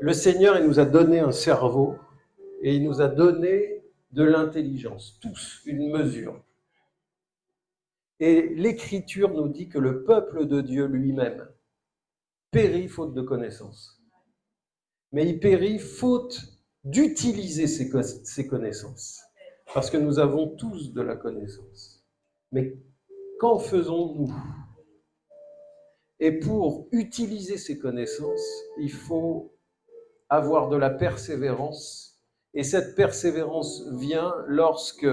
Le Seigneur, il nous a donné un cerveau et il nous a donné de l'intelligence, tous une mesure. Et l'Écriture nous dit que le peuple de Dieu lui-même périt faute de connaissances. Mais il périt faute d'utiliser ses connaissances. Parce que nous avons tous de la connaissance. Mais qu'en faisons-nous? Et pour utiliser ces connaissances, il faut avoir de la persévérance. Et cette persévérance vient lorsque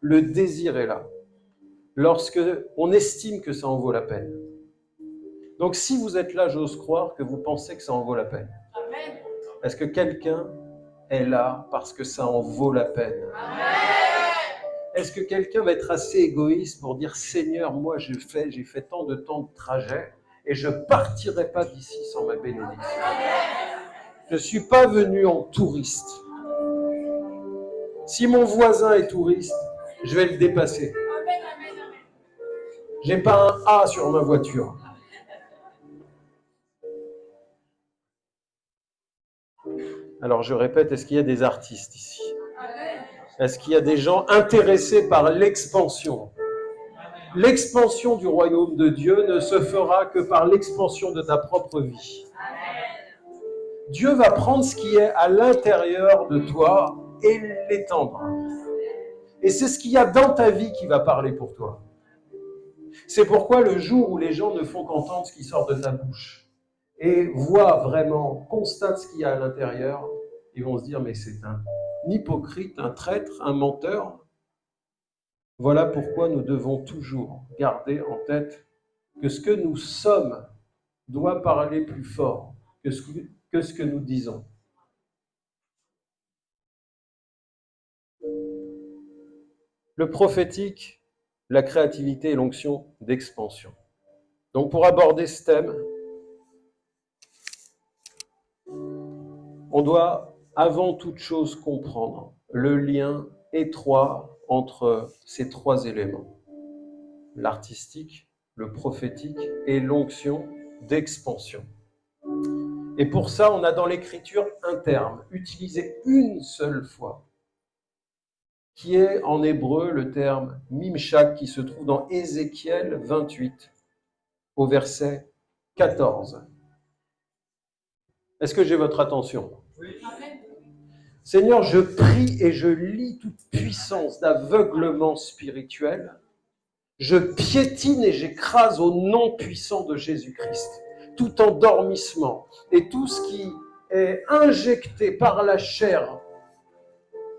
le désir est là, lorsque on estime que ça en vaut la peine. Donc si vous êtes là, j'ose croire que vous pensez que ça en vaut la peine. Est-ce que quelqu'un est là parce que ça en vaut la peine? Est-ce que quelqu'un va être assez égoïste pour dire Seigneur, moi j'ai fait, j'ai fait tant de temps de trajet et je partirai pas d'ici sans ma bénédiction? Je ne suis pas venu en touriste. Si mon voisin est touriste, je vais le dépasser. J'ai pas un A sur ma voiture. Alors je répète, est-ce qu'il y a des artistes ici? Est-ce qu'il y a des gens intéressés par l'expansion? L'expansion du royaume de Dieu ne se fera que par l'expansion de ta propre vie. Dieu va prendre ce qui est à l'intérieur de toi et l'étendre. Et c'est ce qu'il y a dans ta vie qui va parler pour toi. C'est pourquoi le jour où les gens ne font qu'entendre ce qui sort de ta bouche et voient vraiment, constatent ce qu'il y a à l'intérieur, ils vont se dire, mais c'est un hypocrite, un traître, un menteur. Voilà pourquoi nous devons toujours garder en tête que ce que nous sommes doit parler plus fort que ce que, que, ce que nous disons. Le prophétique, la créativité et l'onction d'expansion. Donc pour aborder ce thème, on doit avant toute chose comprendre le lien étroit entre ces trois éléments, l'artistique, le prophétique et l'onction d'expansion. Et pour ça, on a dans l'écriture un terme utilisé une seule fois, qui est en hébreu le terme mimshak, qui se trouve dans Ézéchiel 28, au verset 14. Est-ce que j'ai votre attention? Oui. Seigneur, je prie et je lis toute puissance d'aveuglement spirituel. Je piétine et j'écrase au nom puissant de Jésus-Christ tout endormissement et tout ce qui est injecté par la chair,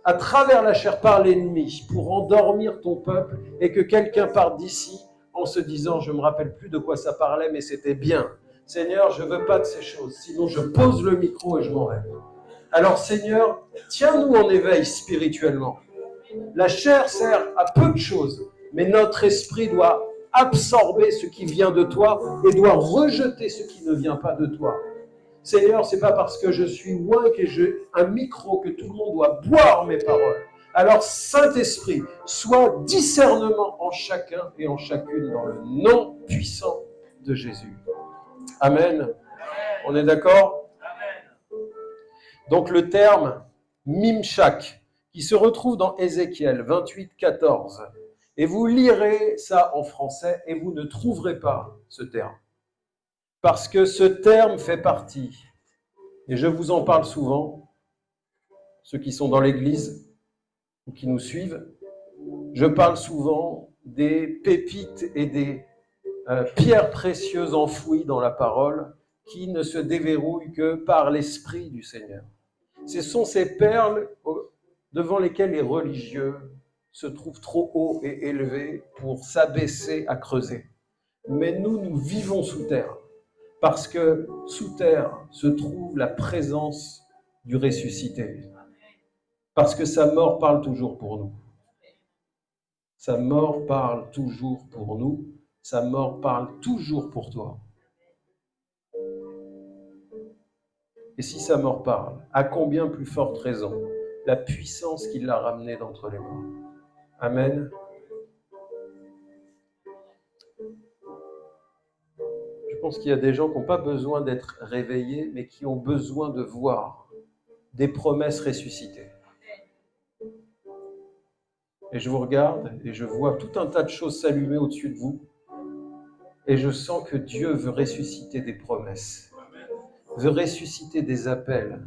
à travers la chair par l'ennemi, pour endormir ton peuple et que quelqu'un parte d'ici en se disant, je me rappelle plus de quoi ça parlait, mais c'était bien. Seigneur, je veux pas de ces choses, sinon je pose le micro et je m'en vais. Alors Seigneur, tiens-nous en éveil spirituellement. La chair sert à peu de choses, mais notre esprit doit absorber ce qui vient de toi et doit rejeter ce qui ne vient pas de toi. Seigneur, c'est pas parce que je suis loin que j'ai un micro que tout le monde doit boire mes paroles. Alors, Saint-Esprit, sois discernement en chacun et en chacune dans le nom puissant de Jésus. Amen. On est d'accord? Donc le terme Mimshak, qui se retrouve dans Ézéchiel 28, 14. Et vous lirez ça en français et vous ne trouverez pas ce terme. Parce que ce terme fait partie, et je vous en parle souvent, ceux qui sont dans l'Église ou qui nous suivent, je parle souvent des pépites et des euh, pierres précieuses enfouies dans la parole qui ne se déverrouillent que par l'Esprit du Seigneur. Ce sont ces perles devant lesquelles les religieux se trouvent trop haut et élevés pour s'abaisser à creuser. Mais nous, nous vivons sous terre, parce que sous terre se trouve la présence du ressuscité. Parce que sa mort parle toujours pour nous. Sa mort parle toujours pour nous. Sa mort parle toujours pour toi. Et si sa mort parle, à combien plus forte raison la puissance qui l'a ramené d'entre les morts. Amen. Je pense qu'il y a des gens qui n'ont pas besoin d'être réveillés, mais qui ont besoin de voir des promesses ressuscitées. Et je vous regarde et je vois tout un tas de choses s'allumer au-dessus de vous. Et je sens que Dieu veut ressusciter des promesses, veut ressusciter des appels.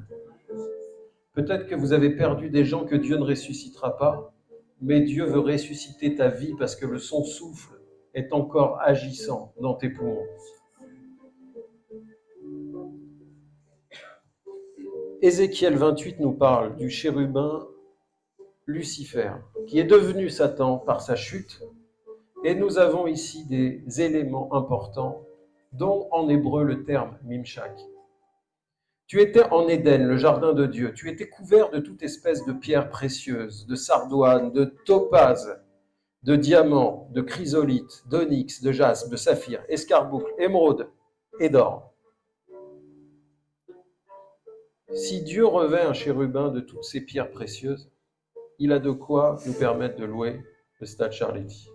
Peut-être que vous avez perdu des gens que Dieu ne ressuscitera pas, mais Dieu veut ressusciter ta vie parce que le son souffle est encore agissant dans tes poumons. Ézéchiel 28 nous parle du chérubin Lucifer, qui est devenu Satan par sa chute. Et nous avons ici des éléments importants, dont en hébreu le terme Mimshak. Tu étais en Éden, le jardin de Dieu. Tu étais couvert de toute espèce de pierres précieuses, de sardoines, de topazes, de diamants, de chrysolites, d'onyx, de jaspe, de saphir, escarboucle, émeraude et d'or. Si Dieu revêt un chérubin de toutes ces pierres précieuses, il a de quoi nous permettre de louer le stade Charletti.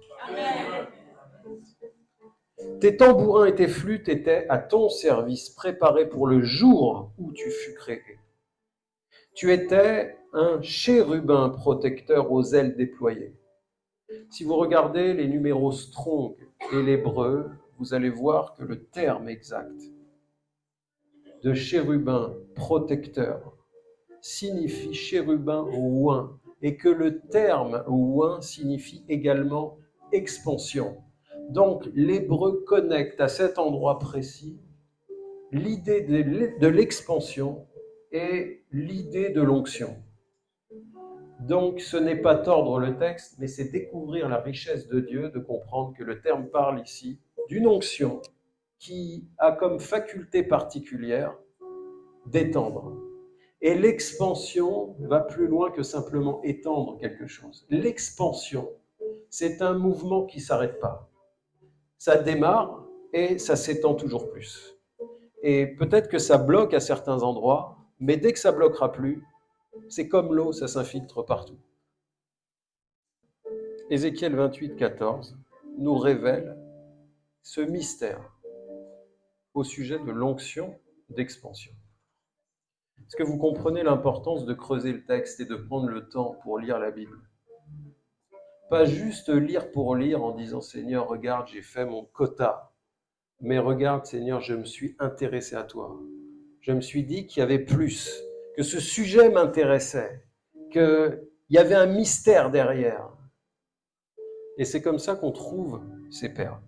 Tes tambourins et tes flûtes étaient à ton service, préparés pour le jour où tu fus créé. Tu étais un chérubin protecteur aux ailes déployées. Si vous regardez les numéros strong et l'hébreu, vous allez voir que le terme exact de chérubin protecteur signifie chérubin ouin et que le terme ouin signifie également expansion. Donc l'hébreu connecte à cet endroit précis l'idée de l'expansion et l'idée de l'onction. Donc ce n'est pas tordre le texte, mais c'est découvrir la richesse de Dieu, de comprendre que le terme parle ici d'une onction qui a comme faculté particulière d'étendre. Et l'expansion va plus loin que simplement étendre quelque chose. L'expansion, c'est un mouvement qui ne s'arrête pas. Ça démarre et ça s'étend toujours plus. Et peut-être que ça bloque à certains endroits, mais dès que ça bloquera plus, c'est comme l'eau, ça s'infiltre partout. Ézéchiel 28, 14 nous révèle ce mystère au sujet de l'onction d'expansion. Est-ce que vous comprenez l'importance de creuser le texte et de prendre le temps pour lire la Bible? Pas juste lire pour lire en disant Seigneur, regarde, j'ai fait mon quota. Mais regarde, Seigneur, je me suis intéressé à toi. Je me suis dit qu'il y avait plus, que ce sujet m'intéressait, qu'il y avait un mystère derrière. Et c'est comme ça qu'on trouve ces perles.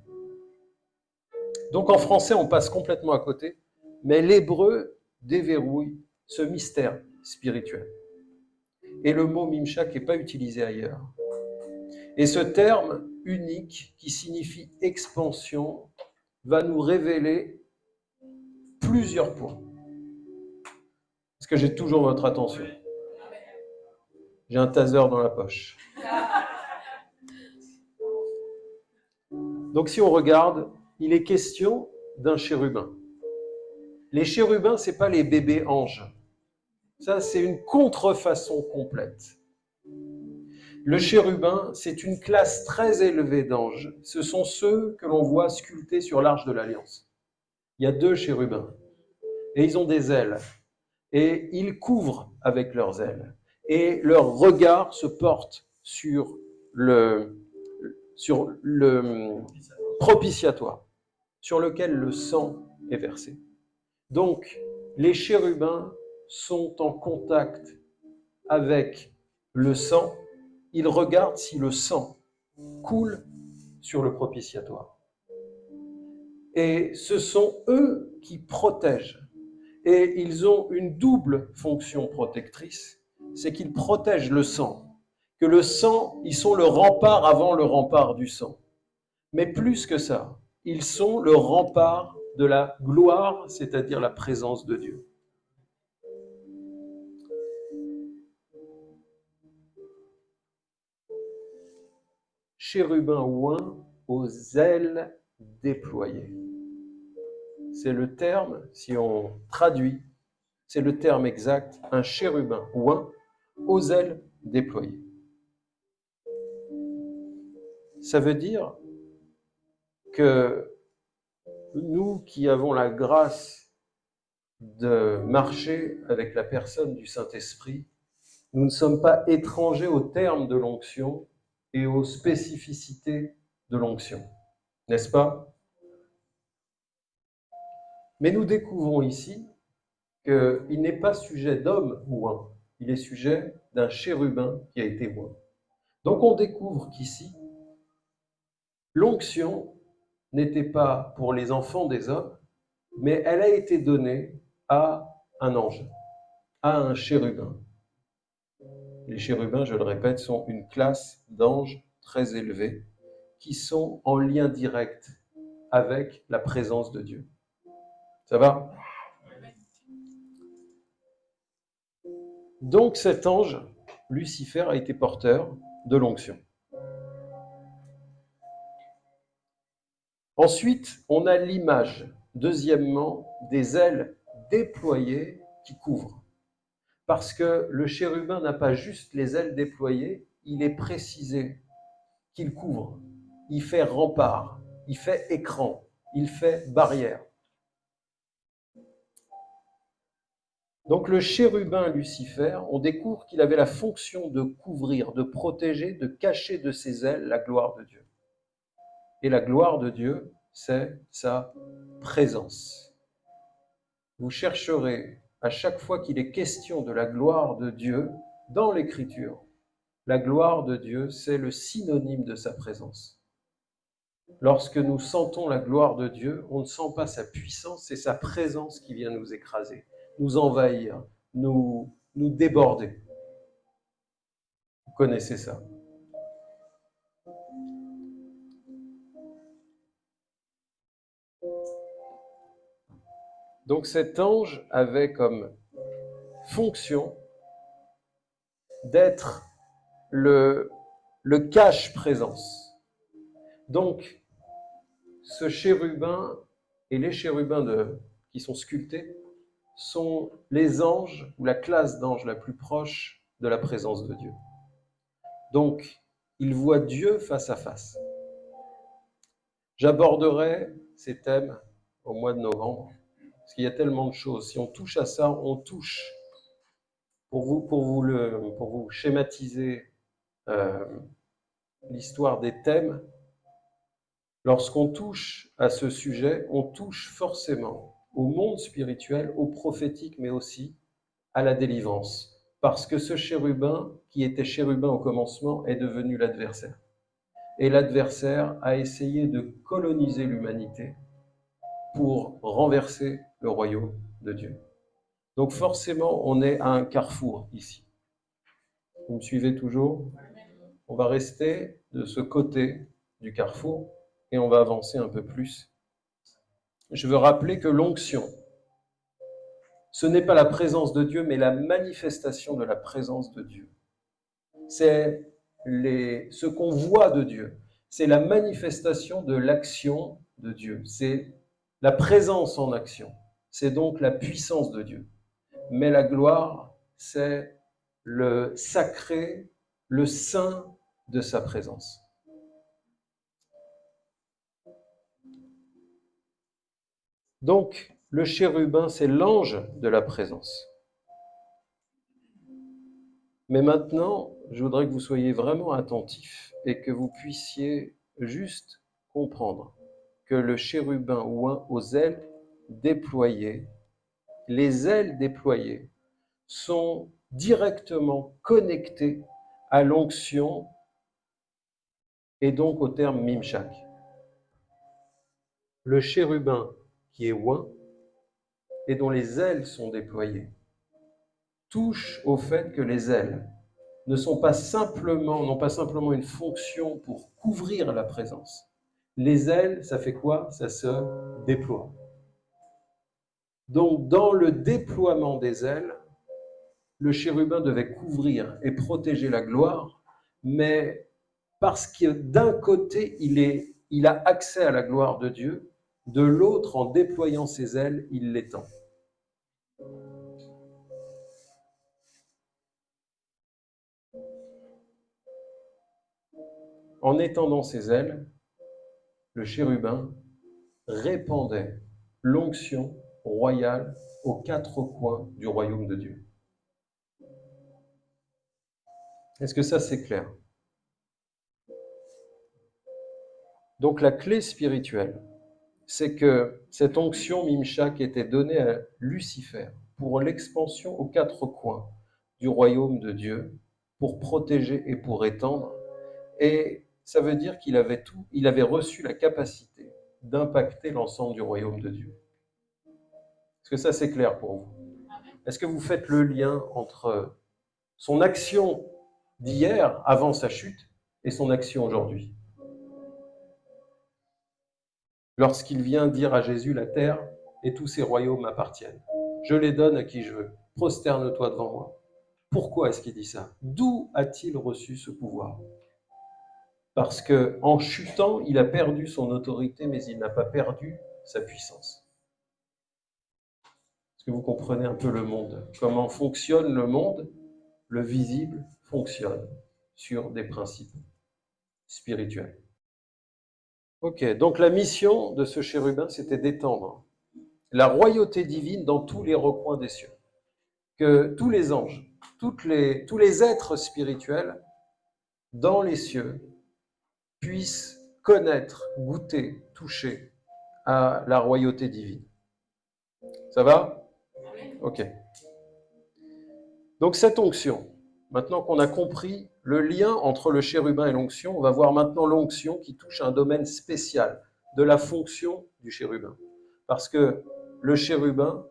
Donc en français, on passe complètement à côté, mais l'hébreu déverrouille ce mystère spirituel. Et le mot Mimshak n'est pas utilisé ailleurs. Et ce terme unique qui signifie expansion va nous révéler plusieurs points. Est-ce que j'ai toujours votre attention J'ai un taser dans la poche. Donc si on regarde, il est question d'un chérubin. Les chérubins, ce n'est pas les bébés anges. Ça, c'est une contrefaçon complète. Le chérubin, c'est une classe très élevée d'anges. Ce sont ceux que l'on voit sculptés sur l'arche de l'Alliance. Il y a deux chérubins. Et ils ont des ailes. Et ils couvrent avec leurs ailes. Et leur regard se porte sur le, sur le propitiatoire, sur lequel le sang est versé. Donc, les chérubins sont en contact avec le sang. Ils regardent si le sang coule sur le propitiatoire. Et ce sont eux qui protègent. Et ils ont une double fonction protectrice, c'est qu'ils protègent le sang. Que le sang, ils sont le rempart avant le rempart du sang. Mais plus que ça, ils sont le rempart de la gloire, c'est-à-dire la présence de Dieu. Chérubin ouin aux ailes déployées. C'est le terme, si on traduit, c'est le terme exact, un chérubin ouin aux ailes déployées. Ça veut dire que nous qui avons la grâce de marcher avec la personne du Saint-Esprit, nous ne sommes pas étrangers aux termes de l'onction et aux spécificités de l'onction, n'est-ce pas? Mais nous découvrons ici qu'il n'est pas sujet d'homme un, il est sujet d'un chérubin qui a été oint. Donc on découvre qu'ici, l'onction n'était pas pour les enfants des hommes, mais elle a été donnée à un ange, à un chérubin. Les chérubins, je le répète, sont une classe d'anges très élevés qui sont en lien direct avec la présence de Dieu. Ça va? Donc cet ange, Lucifer, a été porteur de l'onction. Ensuite, on a l'image, deuxièmement, des ailes déployées qui couvrent. Parce que le chérubin n'a pas juste les ailes déployées, il est précisé qu'il couvre, il fait rempart, il fait écran, il fait barrière. Donc le chérubin Lucifer, on découvre qu'il avait la fonction de couvrir, de protéger, de cacher de ses ailes la gloire de Dieu. Et la gloire de Dieu, c'est sa présence. Vous chercherez à chaque fois qu'il est question de la gloire de Dieu dans l'Écriture. La gloire de Dieu, c'est le synonyme de sa présence. Lorsque nous sentons la gloire de Dieu, on ne sent pas sa puissance, c'est sa présence qui vient nous écraser nous envahir, nous, nous déborder. Vous connaissez ça. Donc cet ange avait comme fonction d'être le, cache-présence. Donc ce chérubin et les chérubins de, qui sont sculptés sont les anges ou la classe d'anges la plus proche de la présence de Dieu. Donc, ils voient Dieu face à face. J'aborderai ces thèmes au mois de novembre, qu'il y a tellement de choses. Si on touche à ça, on touche. Pour vous, pour vous, le, pour vous schématiser euh, l'histoire des thèmes, lorsqu'on touche à ce sujet, on touche forcément au monde spirituel, au prophétique, mais aussi à la délivrance. Parce que ce chérubin, qui était chérubin au commencement, est devenu l'adversaire. Et l'adversaire a essayé de coloniser l'humanité pour renverser le royaume de Dieu. Donc forcément, on est à un carrefour ici. Vous me suivez toujours? On va rester de ce côté du carrefour et on va avancer un peu plus je veux rappeler que l'onction, ce n'est pas la présence de Dieu, mais la manifestation de la présence de Dieu. C'est ce qu'on voit de Dieu. C'est la manifestation de l'action de Dieu. C'est la présence en action. C'est donc la puissance de Dieu. Mais la gloire, c'est le sacré, le saint de sa présence. Donc, le chérubin, c'est l'ange de la présence. Mais maintenant, je voudrais que vous soyez vraiment attentifs et que vous puissiez juste comprendre que le chérubin un aux ailes déployées, les ailes déployées sont directement connectées à l'onction et donc au terme mimchak. Le chérubin qui est oint et dont les ailes sont déployées, touche au fait que les ailes ne sont pas simplement, n'ont pas simplement une fonction pour couvrir la présence. Les ailes, ça fait quoi? Ça se déploie. Donc, dans le déploiement des ailes, le chérubin devait couvrir et protéger la gloire, mais parce que d'un côté, il, il a accès à la gloire de Dieu, de l'autre, en déployant ses ailes, il l'étend. En étendant ses ailes, le chérubin répandait l'onction royale aux quatre coins du royaume de Dieu. Est-ce que ça c'est clair? Donc la clé spirituelle, c'est que cette onction Mimchak était donnée à Lucifer pour l'expansion aux quatre coins du royaume de Dieu, pour protéger et pour étendre. Et ça veut dire qu'il avait tout, il avait reçu la capacité d'impacter l'ensemble du royaume de Dieu. Est-ce que ça c'est clair pour vous? Est-ce que vous faites le lien entre son action d'hier, avant sa chute, et son action aujourd'hui? Lorsqu'il vient dire à Jésus, la terre et tous ses royaumes appartiennent. Je les donne à qui je veux. Prosterne-toi devant moi. Pourquoi est-ce qu'il dit ça? D'où a-t-il reçu ce pouvoir? Parce que en chutant, il a perdu son autorité, mais il n'a pas perdu sa puissance. Est-ce que vous comprenez un peu le monde? Comment fonctionne le monde? Le visible fonctionne sur des principes spirituels. Ok, donc la mission de ce chérubin, c'était d'étendre la royauté divine dans tous les recoins des cieux. Que tous les anges, tous les êtres spirituels dans les cieux puissent connaître, goûter, toucher à la royauté divine. Ça va? Ok. Donc cette onction, maintenant qu'on a compris le lien entre le chérubin et l'onction, on va voir maintenant l'onction qui touche un domaine spécial de la fonction du chérubin. Parce que le chérubin,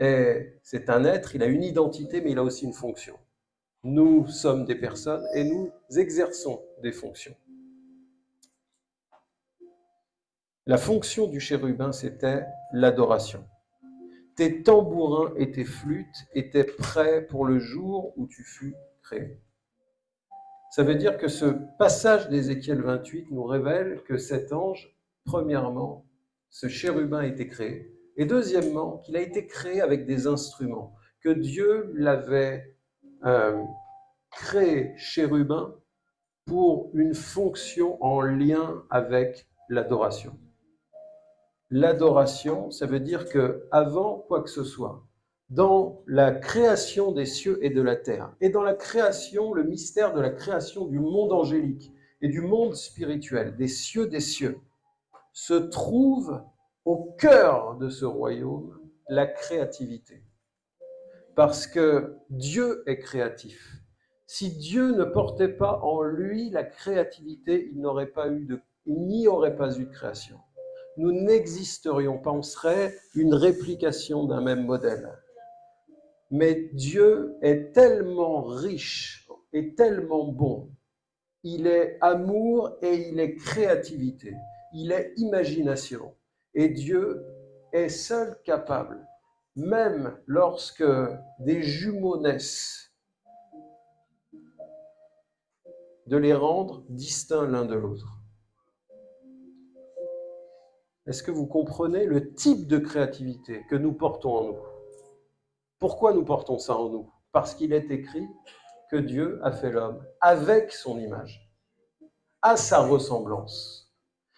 c'est un être, il a une identité, mais il a aussi une fonction. Nous sommes des personnes et nous exerçons des fonctions. La fonction du chérubin, c'était l'adoration. Tes tambourins et tes flûtes étaient prêts pour le jour où tu fus créé. Ça veut dire que ce passage d'Ézéchiel 28 nous révèle que cet ange, premièrement, ce chérubin a été créé, et deuxièmement, qu'il a été créé avec des instruments, que Dieu l'avait euh, créé chérubin pour une fonction en lien avec l'adoration. L'adoration, ça veut dire que avant quoi que ce soit, dans la création des cieux et de la terre, et dans la création, le mystère de la création du monde angélique et du monde spirituel, des cieux des cieux, se trouve au cœur de ce royaume la créativité. Parce que Dieu est créatif. Si Dieu ne portait pas en lui la créativité, il n'aurait pas eu de, il n'y aurait pas eu de création. Nous n'existerions pas, on serait une réplication d'un même modèle. Mais Dieu est tellement riche et tellement bon. Il est amour et il est créativité. Il est imagination. Et Dieu est seul capable, même lorsque des jumeaux naissent, de les rendre distincts l'un de l'autre. Est-ce que vous comprenez le type de créativité que nous portons en nous? Pourquoi nous portons ça en nous? Parce qu'il est écrit que Dieu a fait l'homme avec son image, à sa ressemblance.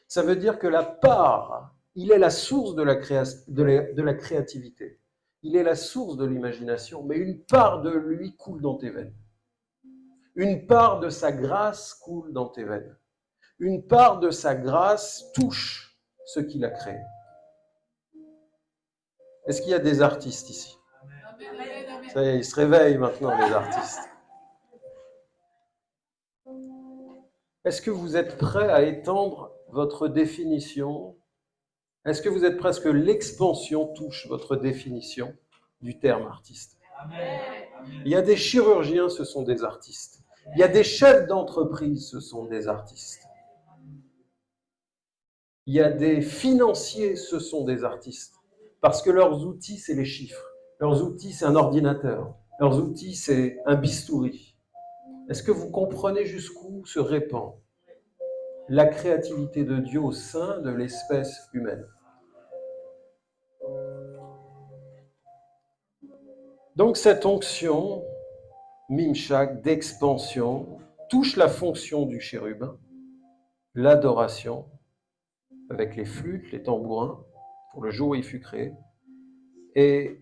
Ça veut dire que la part il est la source de la, créativité. Il est la source de l'imagination, mais une part de lui coule dans tes veines. Une part de sa grâce coule dans tes veines. Une part de sa grâce touche ce qu'il a créé. Est-ce qu'il y a des artistes ici? Ça y est, ils se réveillent maintenant, les artistes. Est-ce que vous êtes prêts à étendre votre définition? Est-ce que vous êtes presque l'expansion touche votre définition du terme artiste? Il y a des chirurgiens, ce sont des artistes. Il y a des chefs d'entreprise, ce sont des artistes. Il y a des financiers, ce sont des artistes. Parce que leurs outils, c'est les chiffres. Leurs outils, c'est un ordinateur. Leurs outils, c'est un bistouri. Est-ce que vous comprenez jusqu'où se répand la créativité de Dieu au sein de l'espèce humaine? Donc cette onction, mimchak, d'expansion, touche la fonction du chérubin, l'adoration, avec les flûtes, les tambourins, pour le jour où il fut créé. Et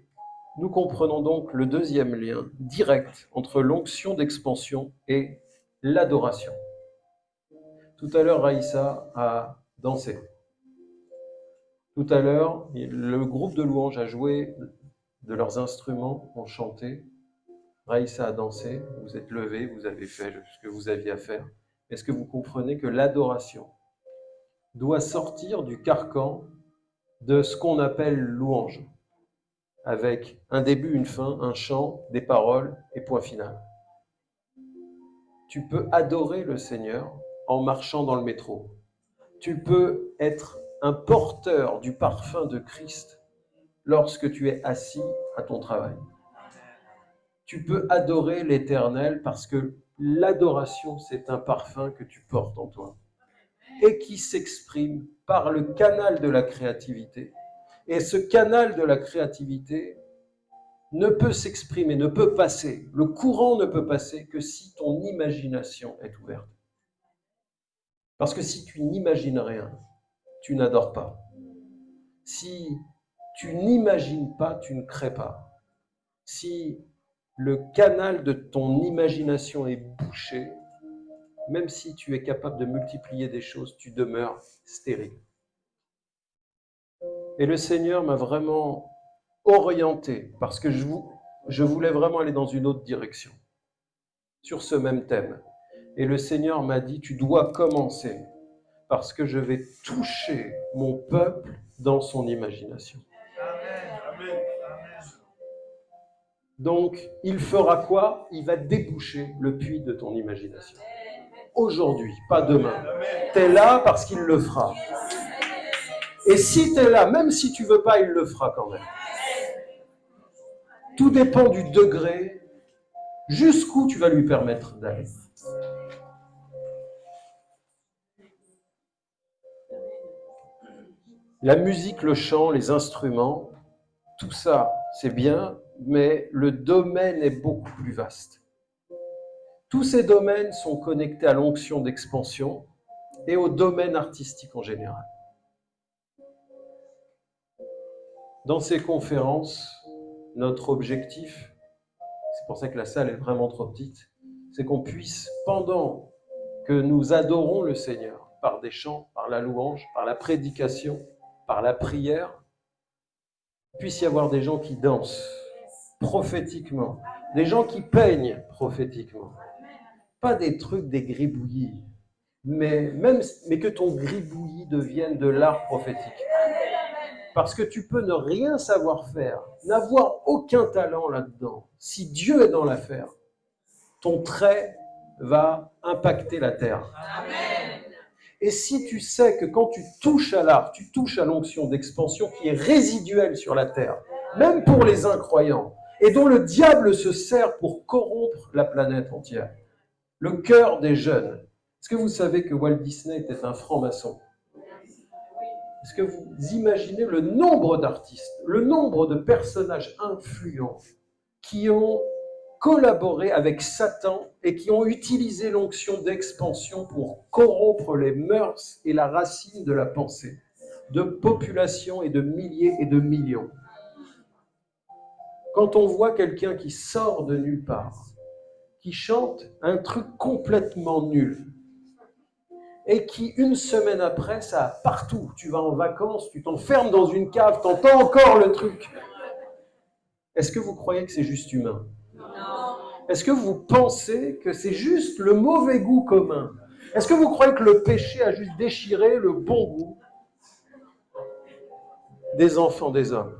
nous comprenons donc le deuxième lien direct entre l'onction d'expansion et l'adoration. Tout à l'heure, Raïssa a dansé. Tout à l'heure, le groupe de louanges a joué de leurs instruments, ont chanté. Raïssa a dansé, vous êtes levé, vous avez fait ce que vous aviez à faire. Est-ce que vous comprenez que l'adoration doit sortir du carcan de ce qu'on appelle louange, avec un début, une fin, un chant, des paroles et point final Tu peux adorer le Seigneur en marchant dans le métro. Tu peux être un porteur du parfum de Christ lorsque tu es assis à ton travail. Tu peux adorer l'Éternel parce que l'adoration, c'est un parfum que tu portes en toi et qui s'exprime par le canal de la créativité. Et ce canal de la créativité ne peut s'exprimer, ne peut passer, le courant ne peut passer que si ton imagination est ouverte. Parce que si tu n'imagines rien, tu n'adores pas. Si tu n'imagines pas, tu ne crées pas. Si le canal de ton imagination est bouché, même si tu es capable de multiplier des choses, tu demeures stérile. Et le Seigneur m'a vraiment orienté, parce que je, voulais vraiment aller dans une autre direction, sur ce même thème. Et le Seigneur m'a dit, tu dois commencer parce que je vais toucher mon peuple dans son imagination. Donc, il fera quoi? Il va déboucher le puits de ton imagination. Aujourd'hui, pas demain. Tu es là parce qu'il le fera. Et si tu es là, même si tu veux pas, il le fera quand même. Tout dépend du degré jusqu'où tu vas lui permettre d'aller. La musique, le chant, les instruments, tout ça, c'est bien, mais le domaine est beaucoup plus vaste. Tous ces domaines sont connectés à l'onction d'expansion et au domaine artistique en général. Dans ces conférences, notre objectif, c'est pour ça que la salle est vraiment trop petite, c'est qu'on puisse, pendant que nous adorons le Seigneur, par des chants, par la louange, par la prédication, par la prière, puisse y avoir des gens qui dansent prophétiquement, des gens qui peignent prophétiquement. Pas des trucs, des gribouillis, mais, même, mais que ton gribouillis devienne de l'art prophétique. Parce que tu peux ne rien savoir faire, n'avoir aucun talent là-dedans. Si Dieu est dans l'affaire, ton trait va impacter la terre. Et si tu sais que quand tu touches à l'art, tu touches à l'onction d'expansion qui est résiduelle sur la terre, même pour les incroyants, et dont le diable se sert pour corrompre la planète entière, le cœur des jeunes. Est-ce que vous savez que Walt Disney était un franc-maçon? Est-ce que vous imaginez le nombre d'artistes, le nombre de personnages influents qui ont collaboré avec Satan et qui ont utilisé l'onction d'expansion pour corrompre les mœurs et la racine de la pensée de populations et de milliers et de millions? Quand on voit quelqu'un qui sort de nulle part, qui chante un truc complètement nul, et qui, une semaine après, ça partout. Tu vas en vacances, tu t'enfermes dans une cave, t'entends encore le truc. Est-ce que vous croyez que c'est juste humain? Est-ce que vous pensez que c'est juste le mauvais goût commun? Est-ce que vous croyez que le péché a juste déchiré le bon goût? Des enfants des hommes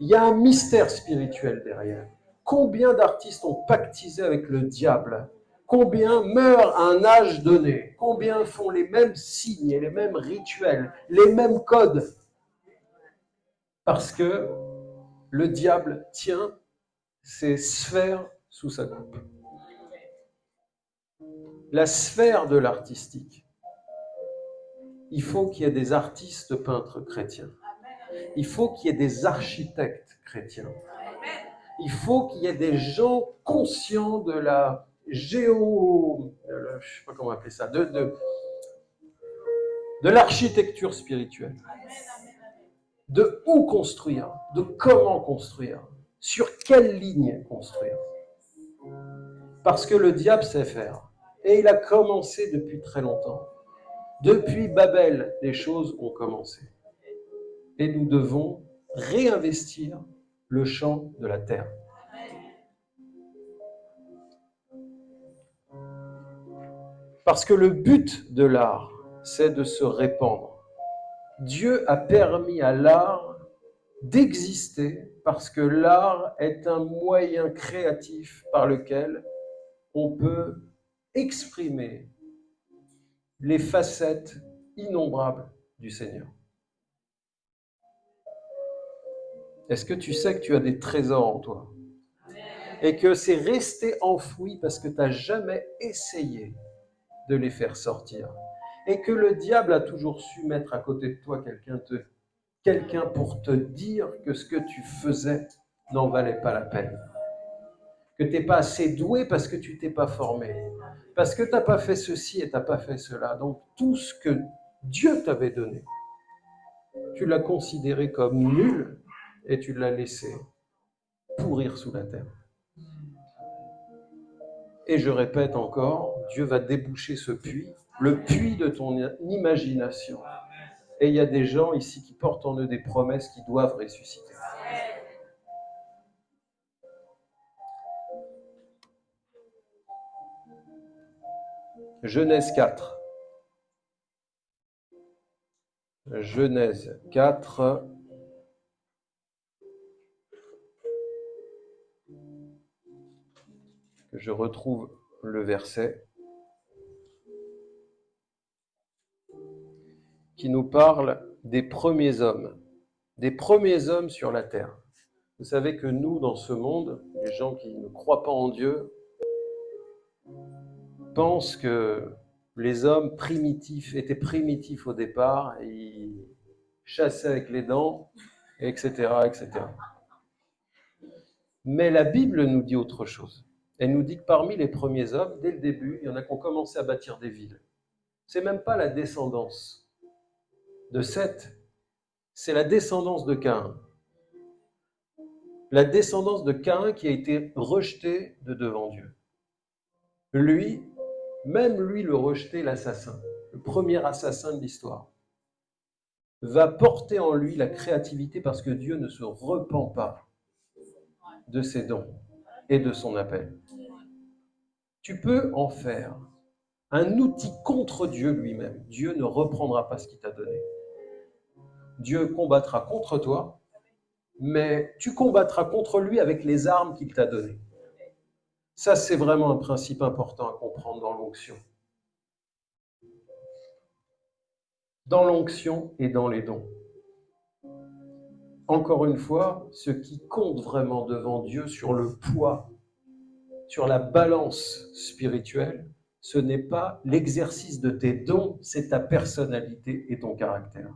Il y a un mystère spirituel derrière. Combien d'artistes ont pactisé avec le diable? Combien meurent à un âge donné? Combien font les mêmes signes et les mêmes rituels, les mêmes codes? Parce que le diable tient ces sphères sous sa coupe. La sphère de l'artistique. Il faut qu'il y ait des artistes peintres chrétiens. Il faut qu'il y ait des architectes chrétiens. Il faut qu'il y ait des gens conscients de la géo... Je ne sais pas comment appeler ça. De, de l'architecture spirituelle, de où construire, de comment construire, sur quelle ligne construire. Parce que le diable sait faire. Et il a commencé depuis très longtemps. Depuis Babel, les choses ont commencé. Et nous devons réinvestir le champ de la terre. Parce que le but de l'art, c'est de se répandre. Dieu a permis à l'art d'exister parce que l'art est un moyen créatif par lequel on peut exprimer les facettes innombrables du Seigneur. Est-ce que tu sais que tu as des trésors en toi? Et que c'est resté enfoui parce que tu n'as jamais essayé de les faire sortir? Et que le diable a toujours su mettre à côté de toi quelqu'un pour te dire que ce que tu faisais n'en valait pas la peine? Que tu n'es pas assez doué parce que tu t'es pas formé? Parce que tu n'as pas fait ceci et tu n'as pas fait cela. Donc tout ce que Dieu t'avait donné, tu l'as considéré comme nul et tu l'as laissé pourrir sous la terre. Et je répète encore, Dieu va déboucher ce puits, le puits de ton imagination. Et il y a des gens ici qui portent en eux des promesses qui doivent ressusciter. Genèse 4. Genèse 4. Que je retrouve le verset qui nous parle des premiers hommes, des premiers hommes sur la terre. Vous savez que nous, dans ce monde, les gens qui ne croient pas en Dieu, pense que les hommes primitifs étaient primitifs au départ, ils chassaient avec les dents, etc., etc. Mais la Bible nous dit autre chose. Elle nous dit que parmi les premiers hommes, dès le début, il y en a qui ont commencé à bâtir des villes. C'est même pas la descendance de Seth, c'est la descendance de Caïn. La descendance de Caïn qui a été rejetée de devant Dieu. Lui, même lui le rejeter, l'assassin, le premier assassin de l'histoire, va porter en lui la créativité parce que Dieu ne se repent pas de ses dons et de son appel. Tu peux en faire un outil contre Dieu lui-même. Dieu ne reprendra pas ce qu'il t'a donné. Dieu combattra contre toi, mais tu combattras contre lui avec les armes qu'il t'a données. Ça, c'est vraiment un principe important à comprendre dans l'onction. Dans l'onction et dans les dons. Encore une fois, ce qui compte vraiment devant Dieu sur le poids, sur la balance spirituelle, ce n'est pas l'exercice de tes dons, c'est ta personnalité et ton caractère.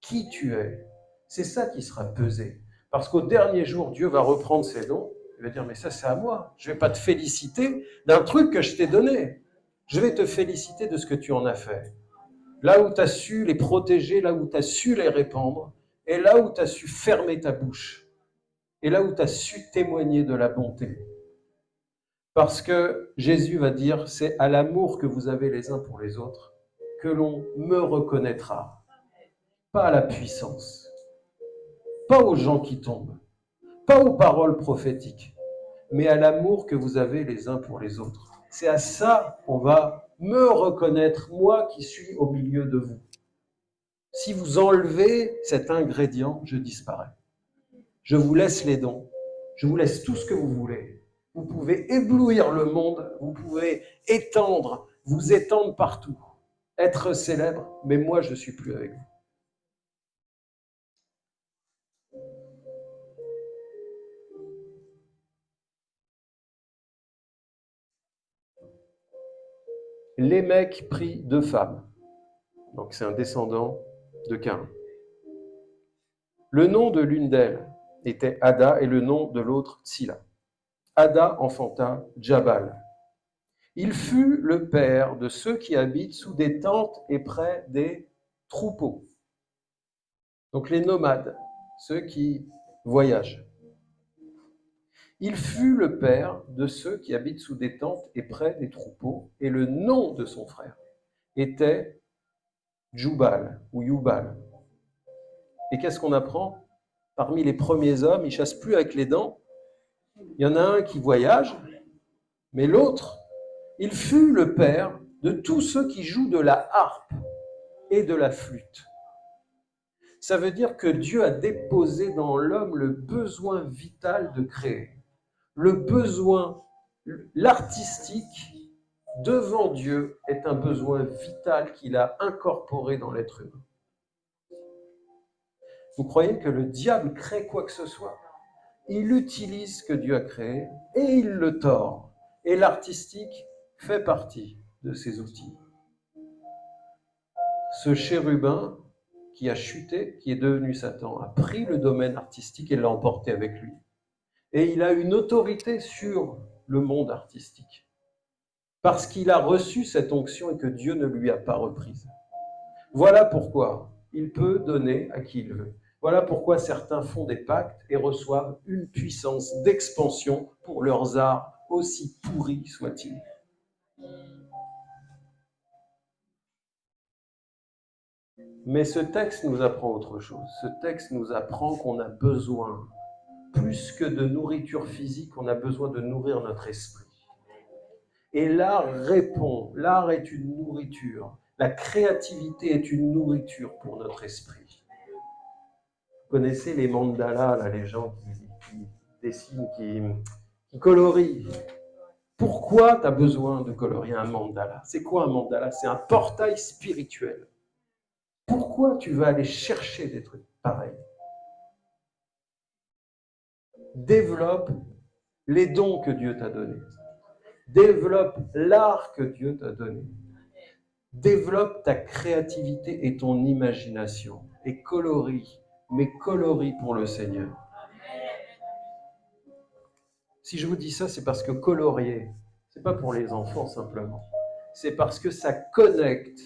Qui tu es, c'est ça qui sera pesé. Parce qu'au dernier jour, Dieu va reprendre ses dons il va dire, mais ça c'est à moi. Je ne vais pas te féliciter d'un truc que je t'ai donné. Je vais te féliciter de ce que tu en as fait. Là où tu as su les protéger, là où tu as su les répandre, et là où tu as su fermer ta bouche, et là où tu as su témoigner de la bonté. Parce que Jésus va dire, c'est à l'amour que vous avez les uns pour les autres que l'on me reconnaîtra, pas à la puissance, pas aux gens qui tombent, pas aux paroles prophétiques, mais à l'amour que vous avez les uns pour les autres. C'est à ça qu'on va me reconnaître, moi qui suis au milieu de vous. Si vous enlevez cet ingrédient, je disparais. Je vous laisse les dons, je vous laisse tout ce que vous voulez. Vous pouvez éblouir le monde, vous pouvez étendre, vous étendre partout, être célèbre, mais moi je ne suis plus avec vous. Lémec prit deux femmes. Donc c'est un descendant Le nom de l'une d'elles était Ada et le nom de l'autre Tsila. Ada enfanta Jabal. Il fut le père de ceux qui habitent sous des tentes et près des troupeaux. Donc les nomades, ceux qui voyagent. Il fut le père de ceux qui habitent sous des tentes et près des troupeaux, et le nom de son frère était Jubal ou Yubal. Et qu'est-ce qu'on apprend? Parmi les premiers hommes, ils chassent plus avec les dents. Il y en a un qui voyage, mais l'autre, il fut le père de tous ceux qui jouent de la harpe et de la flûte. Ça veut dire que Dieu a déposé dans l'homme le besoin vital de créer, le besoin, l'artistique devant Dieu est un besoin vital qu'il a incorporé dans l'être humain. Vous croyez que le diable crée quoi que ce soit? Il utilise ce que Dieu a créé et il le tord. Et l'artistique fait partie de ces outils. Ce chérubin qui a chuté, qui est devenu Satan, a pris le domaine artistique et l'a emporté avec lui. Et il a une autorité sur le monde artistique parce qu'il a reçu cette onction et que Dieu ne lui a pas reprise. Voilà pourquoi il peut donner à qui il veut. Voilà pourquoi certains font des pactes et reçoivent une puissance d'expansion pour leurs arts, aussi pourris soient-ils. Mais ce texte nous apprend autre chose. Ce texte nous apprend qu'on a besoin, plus que de nourriture physique, on a besoin de nourrir notre esprit. Et l'art répond, l'art est une nourriture, la créativité est une nourriture pour notre esprit. Vous connaissez les mandalas, là, les gens qui, dessinent, qui, qui colorient. Pourquoi tu as besoin de colorier un mandala? C'est quoi un mandala? C'est un portail spirituel. Pourquoi tu vas aller chercher des trucs pareils? Développe les dons que Dieu t'a donnés. Développe l'art que Dieu t'a donné. Développe ta créativité et ton imagination. Et colorie, mais colorie pour le Seigneur. Si je vous dis ça, c'est parce que colorier, c'est pas pour les enfants simplement. C'est parce que ça connecte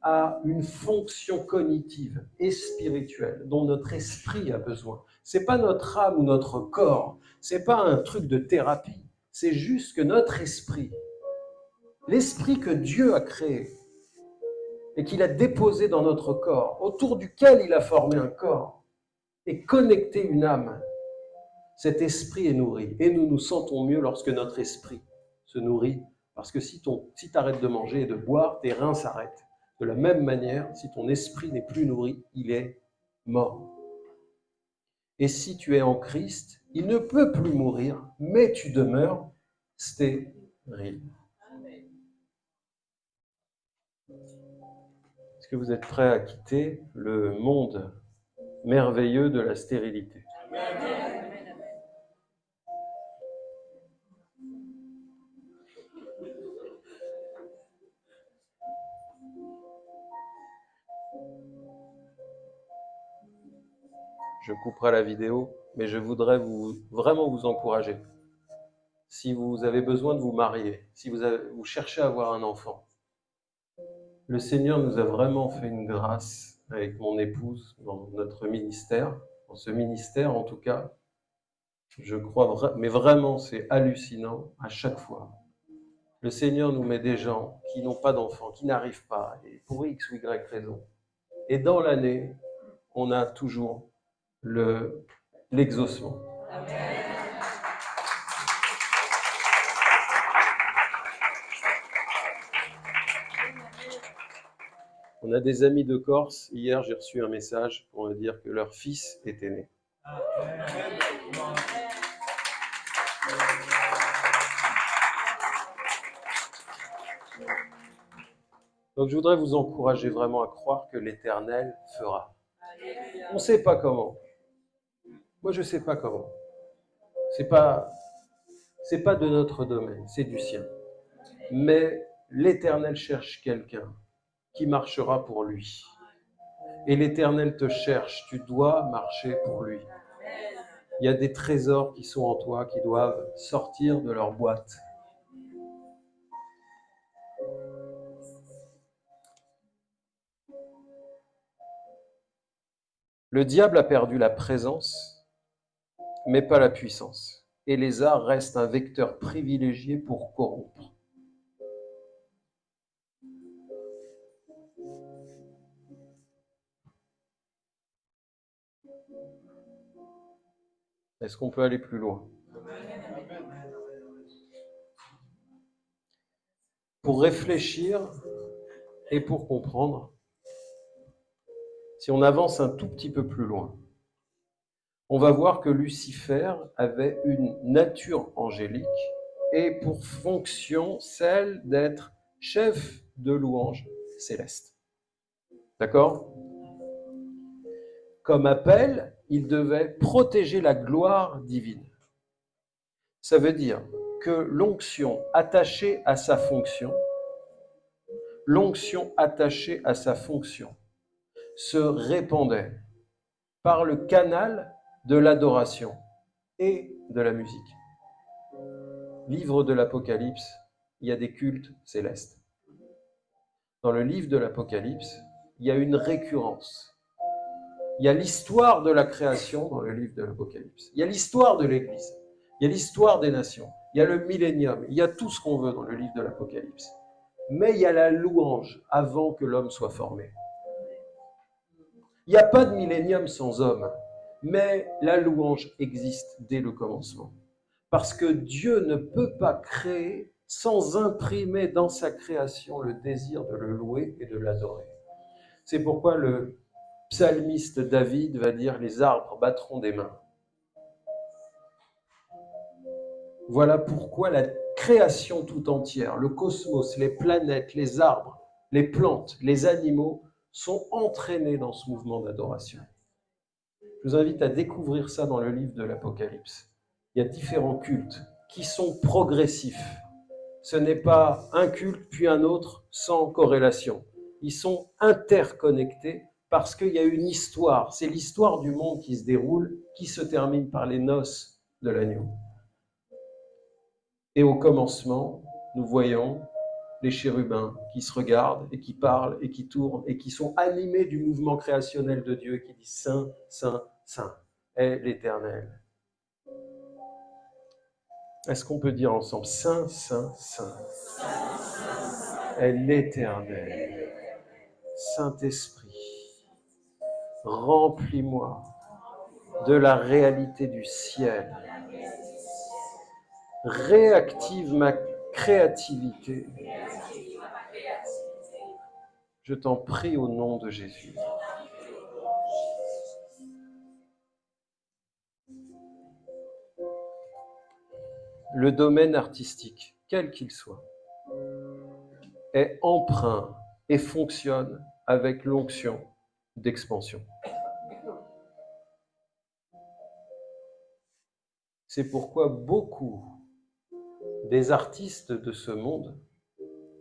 à une fonction cognitive et spirituelle dont notre esprit a besoin. C'est pas notre âme ou notre corps, c'est pas un truc de thérapie c'est juste que notre esprit, l'esprit que Dieu a créé et qu'il a déposé dans notre corps, autour duquel il a formé un corps et connecté une âme, cet esprit est nourri. Et nous nous sentons mieux lorsque notre esprit se nourrit, parce que si tu si arrêtes de manger et de boire, tes reins s'arrêtent. De la même manière, si ton esprit n'est plus nourri, il est mort. Et si tu es en Christ, il ne peut plus mourir, mais tu demeures stérile. Est-ce que vous êtes prêts à quitter le monde merveilleux de la stérilité? Je couperai la vidéo, mais je voudrais vous, vraiment vous encourager. Si vous avez besoin de vous marier, si vous, cherchez à avoir un enfant, le Seigneur nous a vraiment fait une grâce avec mon épouse dans notre ministère, dans ce ministère en tout cas. Je crois, mais vraiment c'est hallucinant à chaque fois. Le Seigneur nous met des gens qui n'ont pas d'enfants, qui n'arrivent pas, et pour X ou Y raison. Et dans l'année, on a toujours l'exaucement. On a des amis de Corse. Hier, j'ai reçu un message pour me dire que leur fils était né. Donc je voudrais vous encourager vraiment à croire que l'Éternel fera. On ne sait pas comment. Moi, je ne sais pas comment. C'est pas, c'est pas de notre domaine, c'est du sien. Mais l'Éternel cherche quelqu'un qui marchera pour lui. Et l'Éternel te cherche, tu dois marcher pour lui. Il y a des trésors qui sont en toi, qui doivent sortir de leur boîte. Le diable a perdu la présence, mais pas la puissance. Et les arts restent un vecteur privilégié pour corrompre. Est-ce qu'on peut aller plus loin? Pour réfléchir et pour comprendre, si on avance un tout petit peu plus loin, on va voir que Lucifer avait une nature angélique et pour fonction celle d'être chef de louange céleste. D'accord? Comme appel, il devait protéger la gloire divine. Ça veut dire que l'onction attachée à sa fonction, l'onction attachée à sa fonction, se répandait par le canal de l'adoration et de la musique. Livre de l'Apocalypse, il y a des cultes célestes. Dans le livre de l'Apocalypse, il y a une récurrence il y a l'histoire de la création dans le livre de l'Apocalypse. Il y a l'histoire de l'Église. Il y a l'histoire des nations. Il y a le millénium. Il y a tout ce qu'on veut dans le livre de l'Apocalypse. Mais il y a la louange avant que l'homme soit formé. Il n'y a pas de millénium sans homme. Mais la louange existe dès le commencement. Parce que Dieu ne peut pas créer sans imprimer dans sa création le désir de le louer et de l'adorer. C'est pourquoi le psalmiste David va dire les arbres battront des mains. Voilà pourquoi la création tout entière, le cosmos, les planètes, les arbres, les plantes, les animaux sont entraînés dans ce mouvement d'adoration. Je vous invite à découvrir ça dans le livre de l'Apocalypse. Il y a différents cultes qui sont progressifs. Ce n'est pas un culte puis un autre sans corrélation. Ils sont interconnectés parce qu'il y a une histoire. C'est l'histoire du monde qui se déroule, qui se termine par les noces de l'agneau. Et au commencement, nous voyons les chérubins qui se regardent et qui parlent et qui tournent et qui sont animés du mouvement créationnel de Dieu qui dit Saint, Saint, Saint est l'Éternel. Est-ce qu'on peut dire ensemble Saint, Saint, Saint est l'Éternel, Saint-Esprit Remplis-moi de la réalité du ciel. Réactive ma créativité. Je t'en prie au nom de Jésus. Le domaine artistique, quel qu'il soit, est emprunt et fonctionne avec l'onction d'expansion. C'est pourquoi beaucoup des artistes de ce monde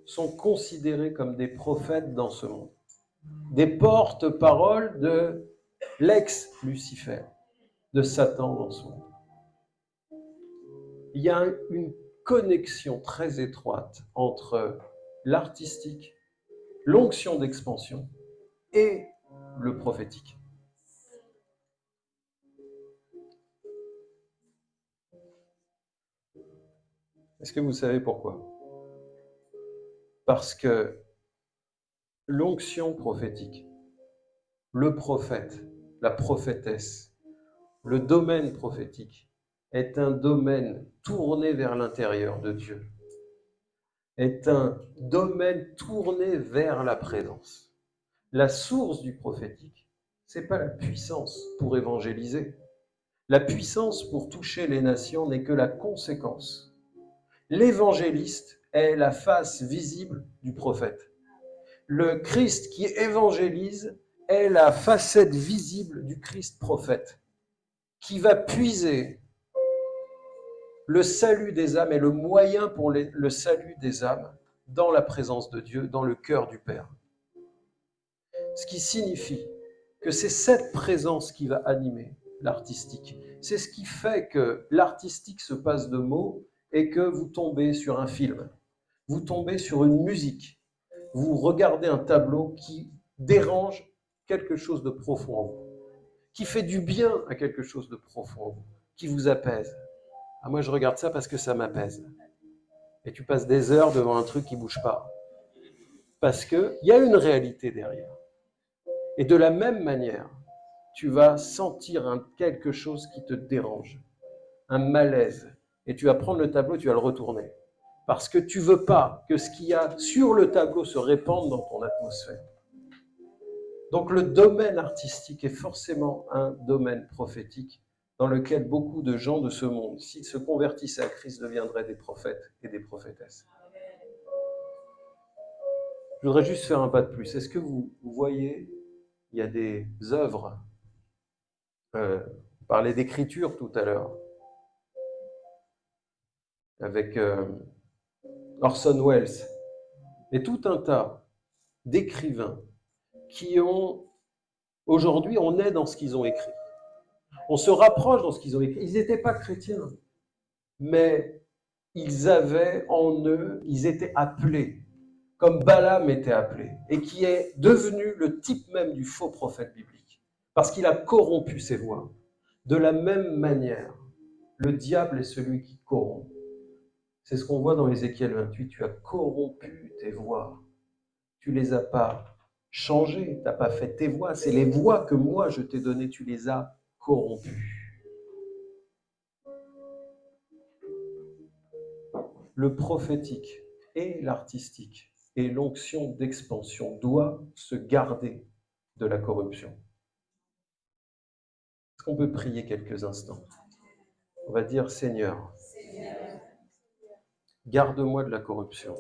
sont considérés comme des prophètes dans ce monde, des porte-paroles de l'ex-Lucifer, de Satan dans ce monde. Il y a une connexion très étroite entre l'artistique, l'onction d'expansion et le prophétique. Est-ce que vous savez pourquoi? Parce que l'onction prophétique, le prophète, la prophétesse, le domaine prophétique est un domaine tourné vers l'intérieur de Dieu, est un domaine tourné vers la présence la source du prophétique, c'est pas la puissance pour évangéliser. La puissance pour toucher les nations n'est que la conséquence. L'évangéliste est la face visible du prophète. Le Christ qui évangélise est la facette visible du Christ prophète, qui va puiser le salut des âmes et le moyen pour le salut des âmes dans la présence de Dieu, dans le cœur du Père ce qui signifie que c'est cette présence qui va animer l'artistique. C'est ce qui fait que l'artistique se passe de mots et que vous tombez sur un film, vous tombez sur une musique, vous regardez un tableau qui dérange quelque chose de profond en vous, qui fait du bien à quelque chose de profond, qui vous apaise. Ah, moi, je regarde ça parce que ça m'apaise. Et tu passes des heures devant un truc qui bouge pas. Parce qu'il y a une réalité derrière. Et de la même manière, tu vas sentir quelque chose qui te dérange, un malaise. Et tu vas prendre le tableau, tu vas le retourner. Parce que tu veux pas que ce qu'il y a sur le tableau se répande dans ton atmosphère. Donc le domaine artistique est forcément un domaine prophétique dans lequel beaucoup de gens de ce monde, s'ils se convertissaient à Christ, deviendraient des prophètes et des prophétesses. Je voudrais juste faire un pas de plus. Est-ce que vous voyez, il y a des œuvres, euh, on parlait d'écriture tout à l'heure, avec euh, Orson Welles, et tout un tas d'écrivains qui ont, aujourd'hui, on est dans ce qu'ils ont écrit. On se rapproche dans ce qu'ils ont écrit. Ils n'étaient pas chrétiens, mais ils avaient en eux, ils étaient appelés, comme Balaam était appelé, et qui est devenu le type même du faux prophète biblique, parce qu'il a corrompu ses voix. De la même manière, le diable est celui qui corrompt. C'est ce qu'on voit dans Ézéchiel 28, tu as corrompu tes voix. Tu les as pas changé, tu n'as pas fait tes voix, c'est les voix que moi je t'ai données, tu les as corrompues. Le prophétique et l'artistique et l'onction d'expansion doivent se garder de la corruption. Est-ce qu'on peut prier quelques instants? On va dire Seigneur, garde-moi de la corruption.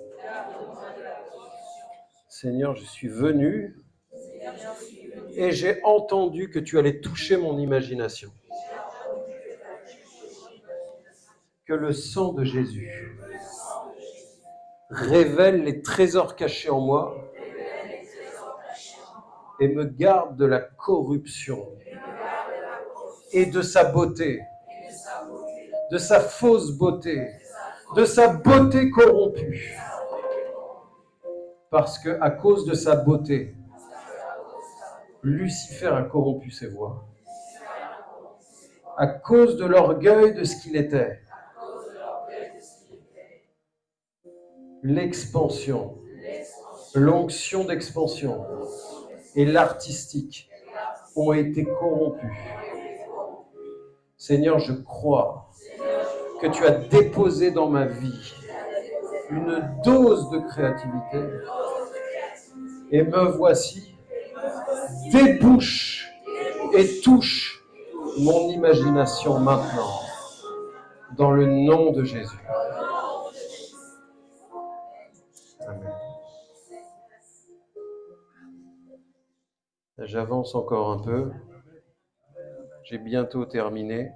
Seigneur, je suis venu et j'ai entendu que tu allais toucher mon imagination. Que le sang de Jésus révèle les trésors cachés en moi et me garde de la corruption et de sa beauté, de sa fausse beauté, de sa beauté corrompue parce que à cause de sa beauté, Lucifer a corrompu ses voix. À cause de l'orgueil de ce qu'il était. L'expansion, l'onction d'expansion et l'artistique ont été corrompus. Seigneur, je crois que tu as déposé dans ma vie une dose de créativité et me voici, débouche et touche mon imagination maintenant, dans le nom de Jésus. J'avance encore un peu. J'ai bientôt terminé.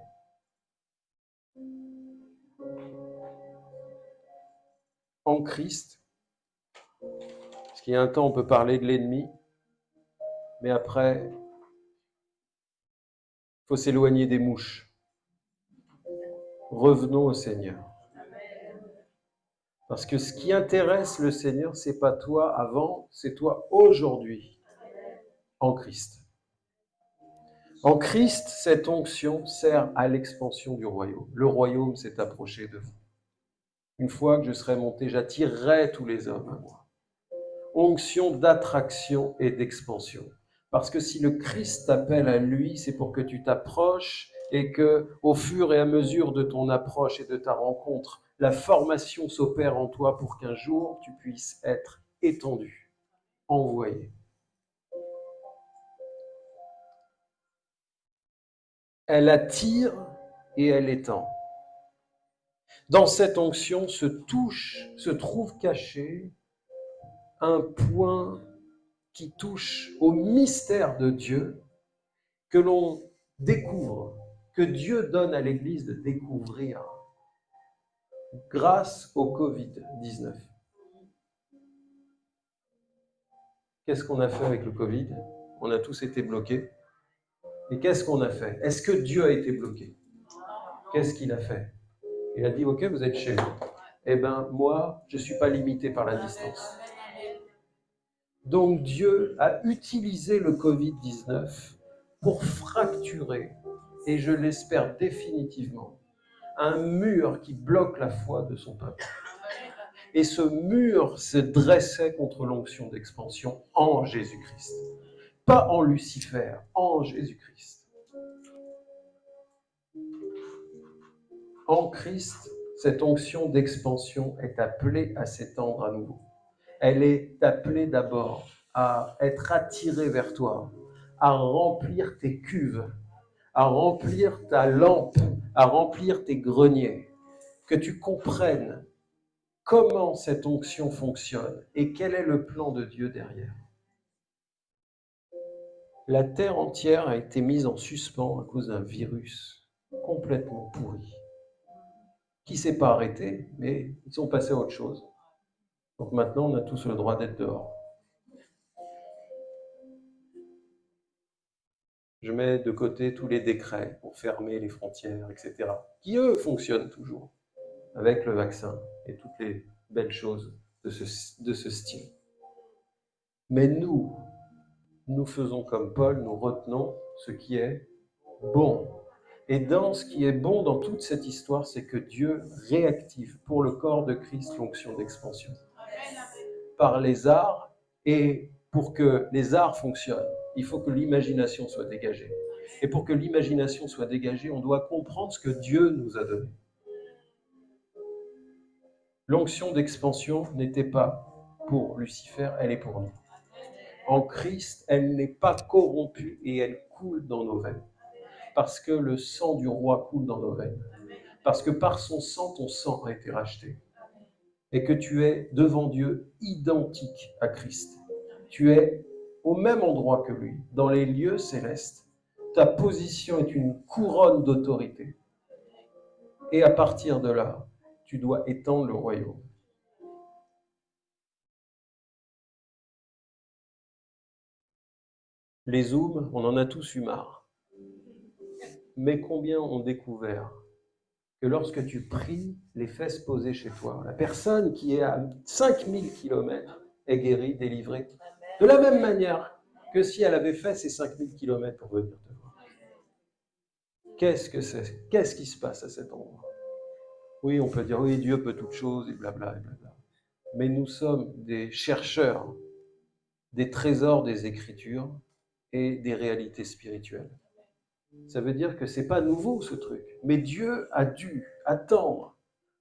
En Christ, il y a un temps, on peut parler de l'ennemi, mais après, il faut s'éloigner des mouches. Revenons au Seigneur. Parce que ce qui intéresse le Seigneur, c'est pas toi avant, c'est toi aujourd'hui, en Christ. En Christ, cette onction sert à l'expansion du royaume. Le royaume s'est approché de vous. Une fois que je serai monté, j'attirerai tous les hommes à moi onction d'attraction et d'expansion. Parce que si le Christ t'appelle à lui, c'est pour que tu t'approches et que, au fur et à mesure de ton approche et de ta rencontre, la formation s'opère en toi pour qu'un jour tu puisses être étendu, envoyé. Elle attire et elle étend. Dans cette onction se touche, se trouve caché un point qui touche au mystère de Dieu que l'on découvre, que Dieu donne à l'Église de découvrir grâce au Covid-19. Qu'est-ce qu'on a fait avec le Covid? On a tous été bloqués. Et qu'est-ce qu'on a fait? Est-ce que Dieu a été bloqué? Qu'est-ce qu'il a fait? Il a dit, OK, vous êtes chez vous. Eh bien, moi, je ne suis pas limité par la distance. Donc Dieu a utilisé le Covid-19 pour fracturer, et je l'espère définitivement, un mur qui bloque la foi de son peuple. Et ce mur se dressait contre l'onction d'expansion en Jésus-Christ. Pas en Lucifer, en Jésus-Christ. En Christ, cette onction d'expansion est appelée à s'étendre à nouveau. Elle est appelée d'abord à être attirée vers toi, à remplir tes cuves, à remplir ta lampe, à remplir tes greniers, que tu comprennes comment cette onction fonctionne et quel est le plan de Dieu derrière. La terre entière a été mise en suspens à cause d'un virus complètement pourri, qui s'est pas arrêté, mais ils sont passés à autre chose. Donc maintenant, on a tous le droit d'être dehors. Je mets de côté tous les décrets pour fermer les frontières, etc., qui eux fonctionnent toujours avec le vaccin et toutes les belles choses de ce, style. Mais nous, nous faisons comme Paul, nous retenons ce qui est bon. Et dans ce qui est bon dans toute cette histoire, c'est que Dieu réactive pour le corps de Christ l'onction d'expansion. Par les arts, et pour que les arts fonctionnent, il faut que l'imagination soit dégagée. Et pour que l'imagination soit dégagée, on doit comprendre ce que Dieu nous a donné. L'onction d'expansion n'était pas pour Lucifer, elle est pour nous. En Christ, elle n'est pas corrompue et elle coule dans nos veines. Parce que le sang du roi coule dans nos veines. Parce que par son sang, ton sang a été racheté. Et que tu es devant Dieu identique à Christ. Tu es au même endroit que lui, dans les lieux célestes. Ta position est une couronne d'autorité. Et à partir de là, tu dois étendre le royaume. Les zooms, on en a tous eu marre. Mais combien ont découvert que lorsque tu pries les fesses posées chez toi, la personne qui est à 5000 km est guérie, délivrée, de la même manière que si elle avait fait ces 5000 km pour venir te voir. Qu'est-ce que c'est? Qu'est-ce qui se passe à cet endroit? Oui, on peut dire, oui, Dieu peut toutes choses, et blabla, et blabla. Mais nous sommes des chercheurs des trésors des Écritures et des réalités spirituelles. Ça veut dire que c'est pas nouveau ce truc. Mais Dieu a dû attendre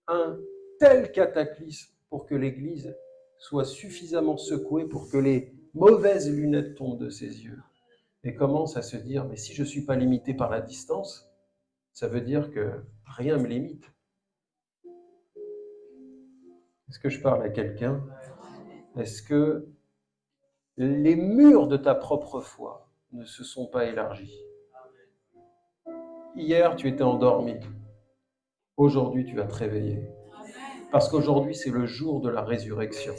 un tel cataclysme pour que l'Église soit suffisamment secouée pour que les mauvaises lunettes tombent de ses yeux et commence à se dire, mais si je ne suis pas limité par la distance, ça veut dire que rien me limite. Est-ce que je parle à quelqu'un? Est-ce que les murs de ta propre foi ne se sont pas élargis? Hier, tu étais endormi. Aujourd'hui, tu vas te réveiller. Parce qu'aujourd'hui, c'est le jour de la résurrection.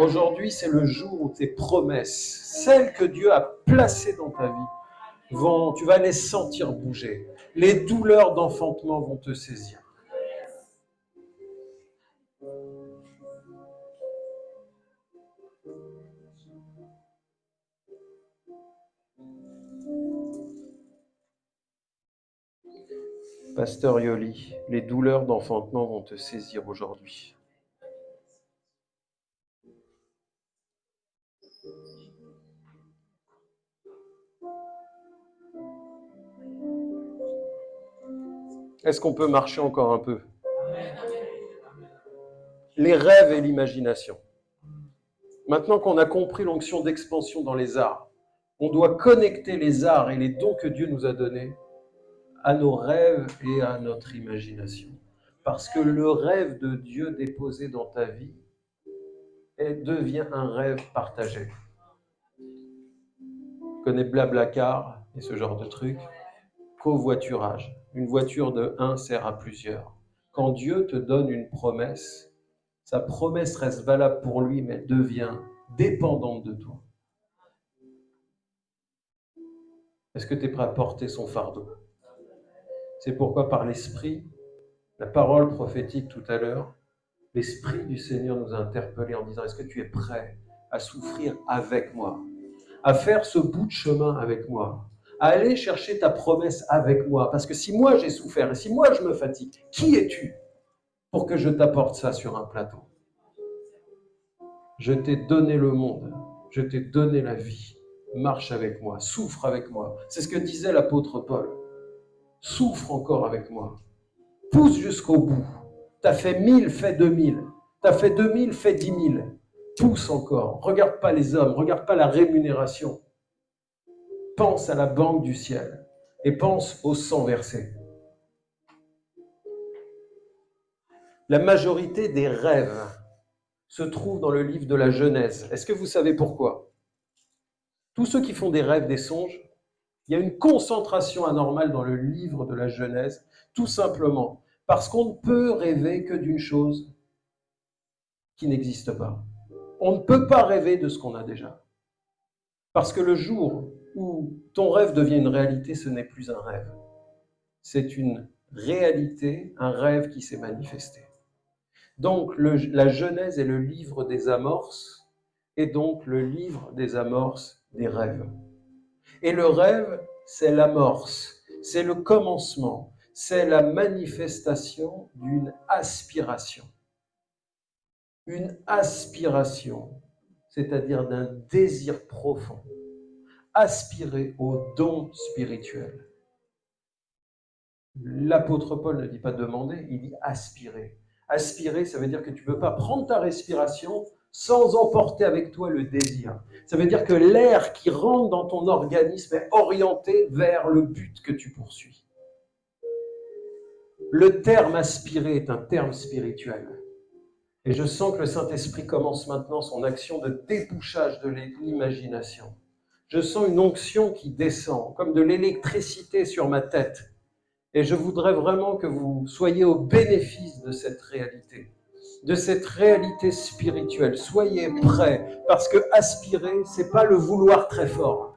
Aujourd'hui, c'est le jour où tes promesses, celles que Dieu a placées dans ta vie, vont, tu vas les sentir bouger. Les douleurs d'enfantement vont te saisir. Pasteur Yoli, les douleurs d'enfantement vont te saisir aujourd'hui. Est-ce qu'on peut marcher encore un peu? Les rêves et l'imagination. Maintenant qu'on a compris l'onction d'expansion dans les arts, on doit connecter les arts et les dons que Dieu nous a donnés à nos rêves et à notre imagination. Parce que le rêve de Dieu déposé dans ta vie devient un rêve partagé. Tu connais Blablacar et ce genre de truc? Covoiturage. Une voiture de un sert à plusieurs. Quand Dieu te donne une promesse, sa promesse reste valable pour lui, mais elle devient dépendante de toi. Est-ce que tu es prêt à porter son fardeau? C'est pourquoi par l'Esprit, la parole prophétique tout à l'heure, l'Esprit du Seigneur nous a interpellés en disant, est-ce que tu es prêt à souffrir avec moi, à faire ce bout de chemin avec moi, à aller chercher ta promesse avec moi? Parce que si moi j'ai souffert et si moi je me fatigue, qui es-tu pour que je t'apporte ça sur un plateau? Je t'ai donné le monde, je t'ai donné la vie. Marche avec moi, souffre avec moi. C'est ce que disait l'apôtre Paul. Souffre encore avec moi. Pousse jusqu'au bout. T'as fait mille, fais deux mille. T'as fait deux mille, fais dix mille. Pousse encore. Regarde pas les hommes, regarde pas la rémunération. Pense à la banque du ciel et pense au sang versé. La majorité des rêves se trouvent dans le livre de la Genèse. Est-ce que vous savez pourquoi? Tous ceux qui font des rêves, des songes, il y a une concentration anormale dans le livre de la Genèse, tout simplement parce qu'on ne peut rêver que d'une chose qui n'existe pas. On ne peut pas rêver de ce qu'on a déjà. Parce que le jour où ton rêve devient une réalité, ce n'est plus un rêve. C'est une réalité, un rêve qui s'est manifesté. Donc la Genèse est le livre des amorces et donc le livre des amorces des rêves. Et le rêve, c'est l'amorce, c'est le commencement, c'est la manifestation d'une aspiration. Une aspiration, c'est-à-dire d'un désir profond. Aspirer au don spirituel. L'apôtre Paul ne dit pas demander, il dit aspirer. Aspirer, ça veut dire que tu ne peux pas prendre ta respiration sans emporter avec toi le désir. Ça veut dire que l'air qui rentre dans ton organisme est orienté vers le but que tu poursuis. Le terme aspirer est un terme spirituel. Et je sens que le Saint-Esprit commence maintenant son action de débouchage de l'imagination. Je sens une onction qui descend, comme de l'électricité sur ma tête. Et je voudrais vraiment que vous soyez au bénéfice de cette réalité, de cette réalité spirituelle. Soyez prêts, parce que aspirer, c'est pas le vouloir très fort.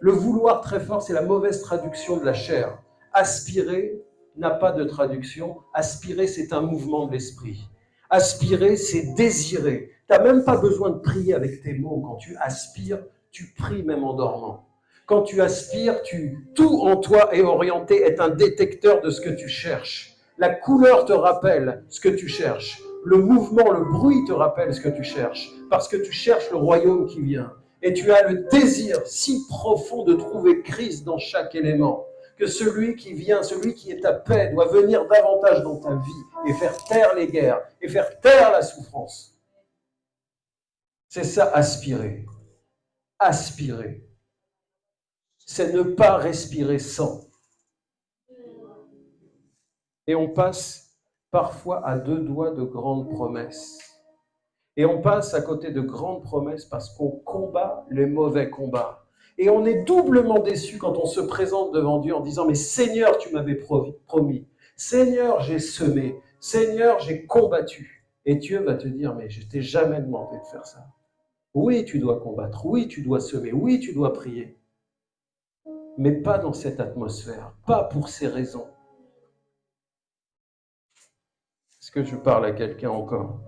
Le vouloir très fort, c'est la mauvaise traduction de la chair. Aspirer n'a pas de traduction. Aspirer, c'est un mouvement de l'esprit. Aspirer, c'est désirer. Tu n'as même pas besoin de prier avec tes mots. Quand tu aspires, tu pries même en dormant. Quand tu aspires, tu, tout en toi est orienté, est un détecteur de ce que tu cherches. La couleur te rappelle ce que tu cherches. Le mouvement, le bruit te rappelle ce que tu cherches. Parce que tu cherches le royaume qui vient. Et tu as le désir si profond de trouver Christ dans chaque élément que celui qui vient, celui qui est à paix, doit venir davantage dans ta vie et faire taire les guerres et faire taire la souffrance. C'est ça, aspirer. Aspirer c'est ne pas respirer sans. Et on passe parfois à deux doigts de grandes promesses. Et on passe à côté de grandes promesses parce qu'on combat les mauvais combats. Et on est doublement déçu quand on se présente devant Dieu en disant, mais Seigneur, tu m'avais promis. Seigneur, j'ai semé. Seigneur, j'ai combattu. Et Dieu va te dire, mais je t'ai jamais demandé de faire ça. Oui, tu dois combattre. Oui, tu dois semer. Oui, tu dois prier mais pas dans cette atmosphère, pas pour ces raisons. Est-ce que je parle à quelqu'un encore?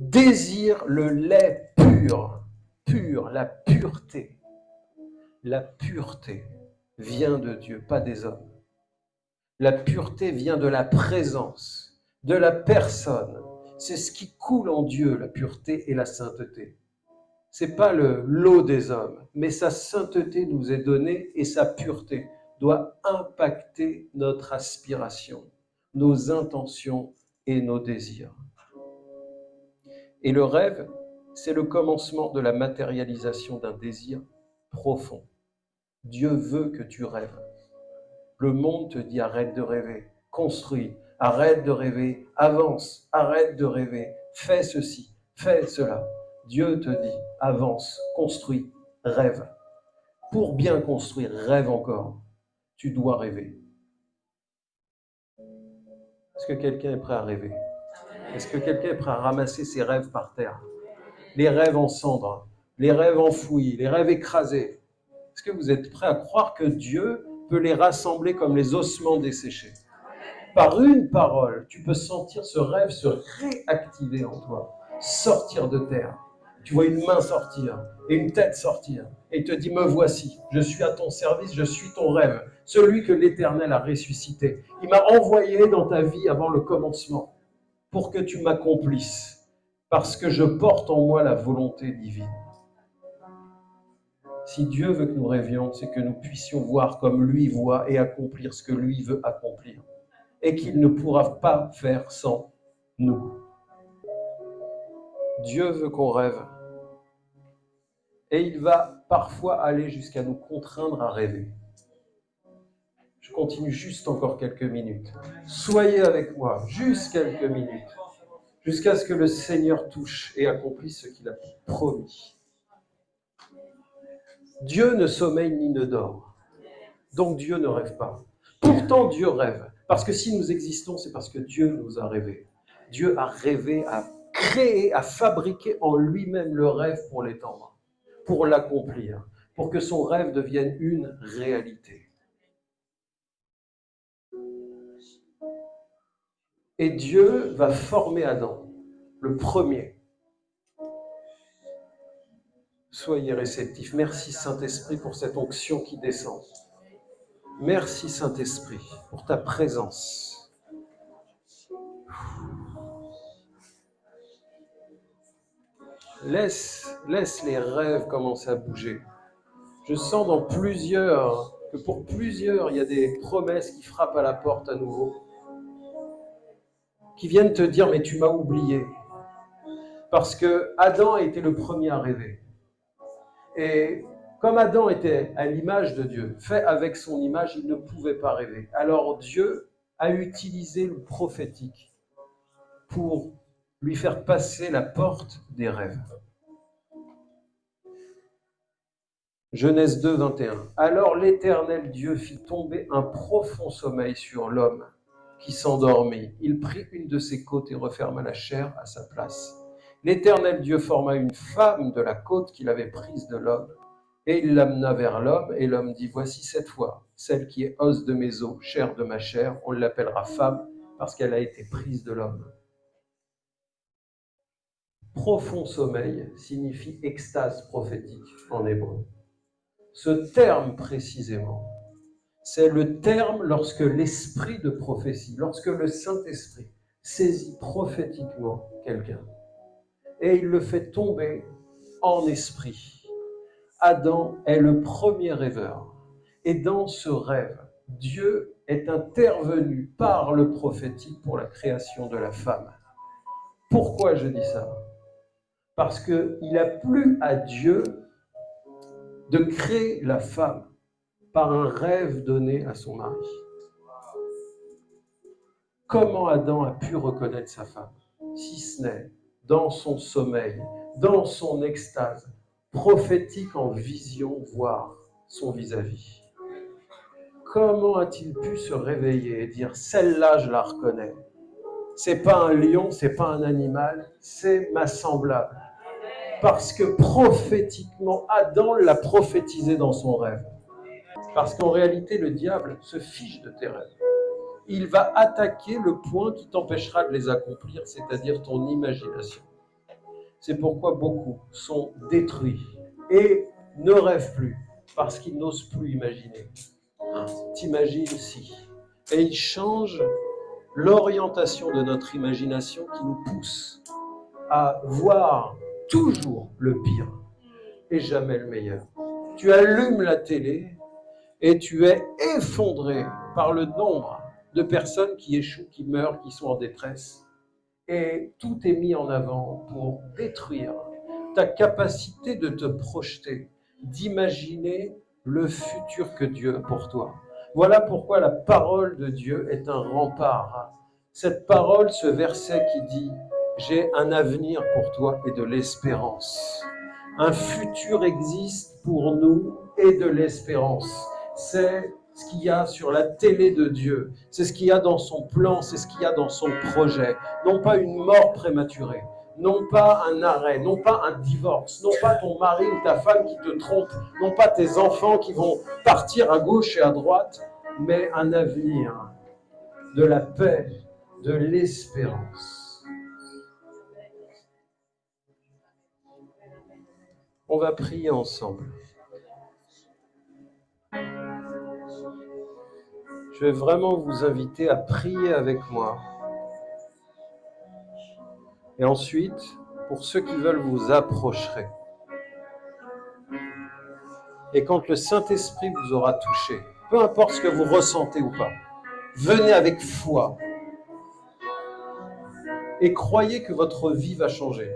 Désire le lait pur, pur, la pureté. La pureté vient de Dieu, pas des hommes. La pureté vient de la présence, de la personne. C'est ce qui coule en Dieu, la pureté et la sainteté c'est pas le lot des hommes, mais sa sainteté nous est donnée et sa pureté doit impacter notre aspiration, nos intentions et nos désirs. Et le rêve, c'est le commencement de la matérialisation d'un désir profond. Dieu veut que tu rêves. Le monde te dit arrête de rêver, construis, arrête de rêver, avance, arrête de rêver, fais ceci, fais cela. Dieu te dit, avance, construis, rêve. Pour bien construire, rêve encore. Tu dois rêver. Est-ce que quelqu'un est prêt à rêver? Est-ce que quelqu'un est prêt à ramasser ses rêves par terre? Les rêves en cendres, les rêves enfouis, les rêves écrasés. Est-ce que vous êtes prêt à croire que Dieu peut les rassembler comme les ossements desséchés? Par une parole, tu peux sentir ce rêve se réactiver en toi, sortir de terre Tu vois une main sortir et une tête sortir. Et te dit, me voici, je suis à ton service, je suis ton rêve, celui que l'Éternel a ressuscité. Il m'a envoyé dans ta vie avant le commencement pour que tu m'accomplisses, parce que je porte en moi la volonté divine. Si Dieu veut que nous rêvions, c'est que nous puissions voir comme lui voit et accomplir ce que lui veut accomplir. Et qu'il ne pourra pas faire sans nous. Dieu veut qu'on rêve. Et il va parfois aller jusqu'à nous contraindre à rêver. Je continue juste encore quelques minutes. Soyez avec moi, juste quelques minutes, jusqu'à ce que le Seigneur touche et accomplisse ce qu'il a promis. Dieu ne sommeille ni ne dort. Donc Dieu ne rêve pas. Pourtant Dieu rêve. Parce que si nous existons, c'est parce que Dieu nous a rêvé. Dieu a rêvé, a créé, a fabriqué en lui-même le rêve pour l'étendre, pour l'accomplir, pour que son rêve devienne une réalité. Et Dieu va former Adam, le premier, Soyez réceptifs. Merci Saint-Esprit pour cette onction qui descend. Merci Saint-Esprit pour ta présence. Laisse, laisse les rêves commencer à bouger. Je sens dans plusieurs, que pour plusieurs, il y a des promesses qui frappent à la porte à nouveau, qui viennent te dire, mais tu m'as oublié. Parce que Adam a été le premier à rêver. Et comme Adam était à l'image de Dieu, fait avec son image, il ne pouvait pas rêver. Alors Dieu a utilisé le prophétique pour lui faire passer la porte des rêves. Genèse 2, 21. Alors l'Éternel Dieu fit tomber un profond sommeil sur l'homme qui s'endormit. Il prit une de ses côtes et referma la chair à sa place. L'Éternel Dieu forma une femme de la côte qu'il avait prise de l'homme, et il l'amena vers l'homme, et l'homme dit, Voici cette fois, celle qui est os de mes os, chair de ma chair, on l'appellera femme, parce qu'elle a été prise de l'homme. Profond sommeil signifie extase prophétique en hébreu. Ce terme précisément, c'est le terme lorsque l'esprit de prophétie, lorsque le Saint-Esprit saisit prophétiquement quelqu'un et il le fait tomber en esprit. Adam est le premier rêveur. Et dans ce rêve, Dieu est intervenu par le prophétique pour la création de la femme. Pourquoi je dis ça? Parce qu'il a plu à Dieu de créer la femme par un rêve donné à son mari. Comment Adam a pu reconnaître sa femme Si ce n'est dans son sommeil, dans son extase, prophétique en vision, voir son vis-à-vis. Comment a-t-il pu se réveiller et dire celle-là, je la reconnais C'est pas un lion, c'est pas un animal, c'est ma semblable. Parce que prophétiquement, Adam l'a prophétisé dans son rêve. Parce qu'en réalité, le diable se fiche de tes rêves il va attaquer le point qui t'empêchera de les accomplir, c'est-à-dire ton imagination. C'est pourquoi beaucoup sont détruits et ne rêvent plus, parce qu'ils n'osent plus imaginer. Hein, t'imagines si. Et ils changent l'orientation de notre imagination qui nous pousse à voir toujours le pire et jamais le meilleur. Tu allumes la télé et tu es effondré par le nombre de personnes qui échouent, qui meurent, qui sont en détresse. Et tout est mis en avant pour détruire ta capacité de te projeter, d'imaginer le futur que Dieu a pour toi. Voilà pourquoi la parole de Dieu est un rempart. Cette parole, ce verset qui dit « J'ai un avenir pour toi et de l'espérance ». Un futur existe pour nous et de l'espérance. C'est ce qu'il y a sur la télé de Dieu, c'est ce qu'il y a dans son plan, c'est ce qu'il y a dans son projet. Non pas une mort prématurée, non pas un arrêt, non pas un divorce, non pas ton mari ou ta femme qui te trompe, non pas tes enfants qui vont partir à gauche et à droite, mais un avenir de la paix, de l'espérance. On va prier ensemble. Je vais vraiment vous inviter à prier avec moi. Et ensuite, pour ceux qui veulent vous approcher. Et quand le Saint-Esprit vous aura touché, peu importe ce que vous ressentez ou pas, venez avec foi et croyez que votre vie va changer.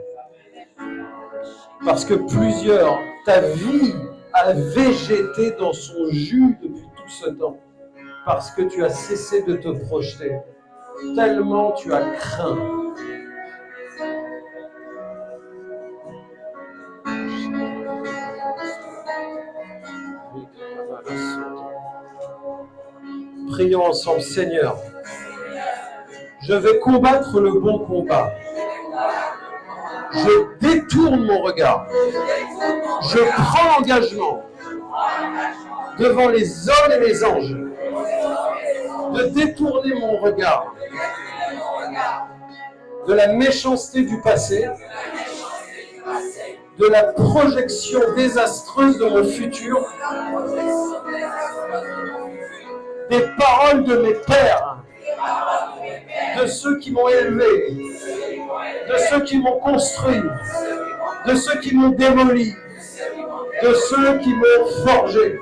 Parce que plusieurs, ta vie a végété dans son jus depuis tout ce temps. Parce que tu as cessé de te projeter. Tellement tu as craint. Prions ensemble, Seigneur. Je vais combattre le bon combat. Je détourne mon regard. Je prends l'engagement devant les hommes et les anges de détourner mon regard de la méchanceté du passé, de la projection désastreuse de mon futur, des paroles de mes pères, de ceux qui m'ont élevé, de ceux qui m'ont construit, de ceux qui m'ont démoli, de ceux qui m'ont forgé.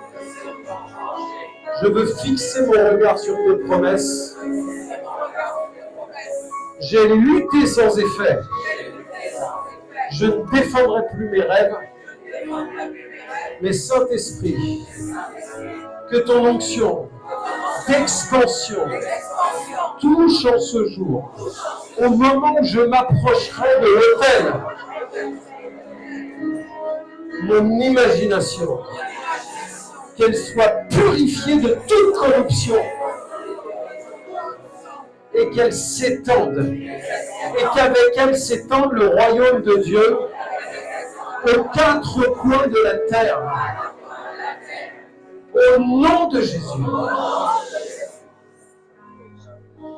Je veux fixer mon regard sur tes promesses. J'ai lutté sans effet. Je ne défendrai plus mes rêves. Mais Saint-Esprit, que ton onction d'expansion. Touche en ce jour, au moment où je m'approcherai de l'autel, mon imagination, qu'elle soit purifiée de toute corruption. Et qu'elle s'étende, et qu'avec elle s'étende le royaume de Dieu aux quatre coins de la terre. Au nom de Jésus.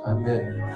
Amen.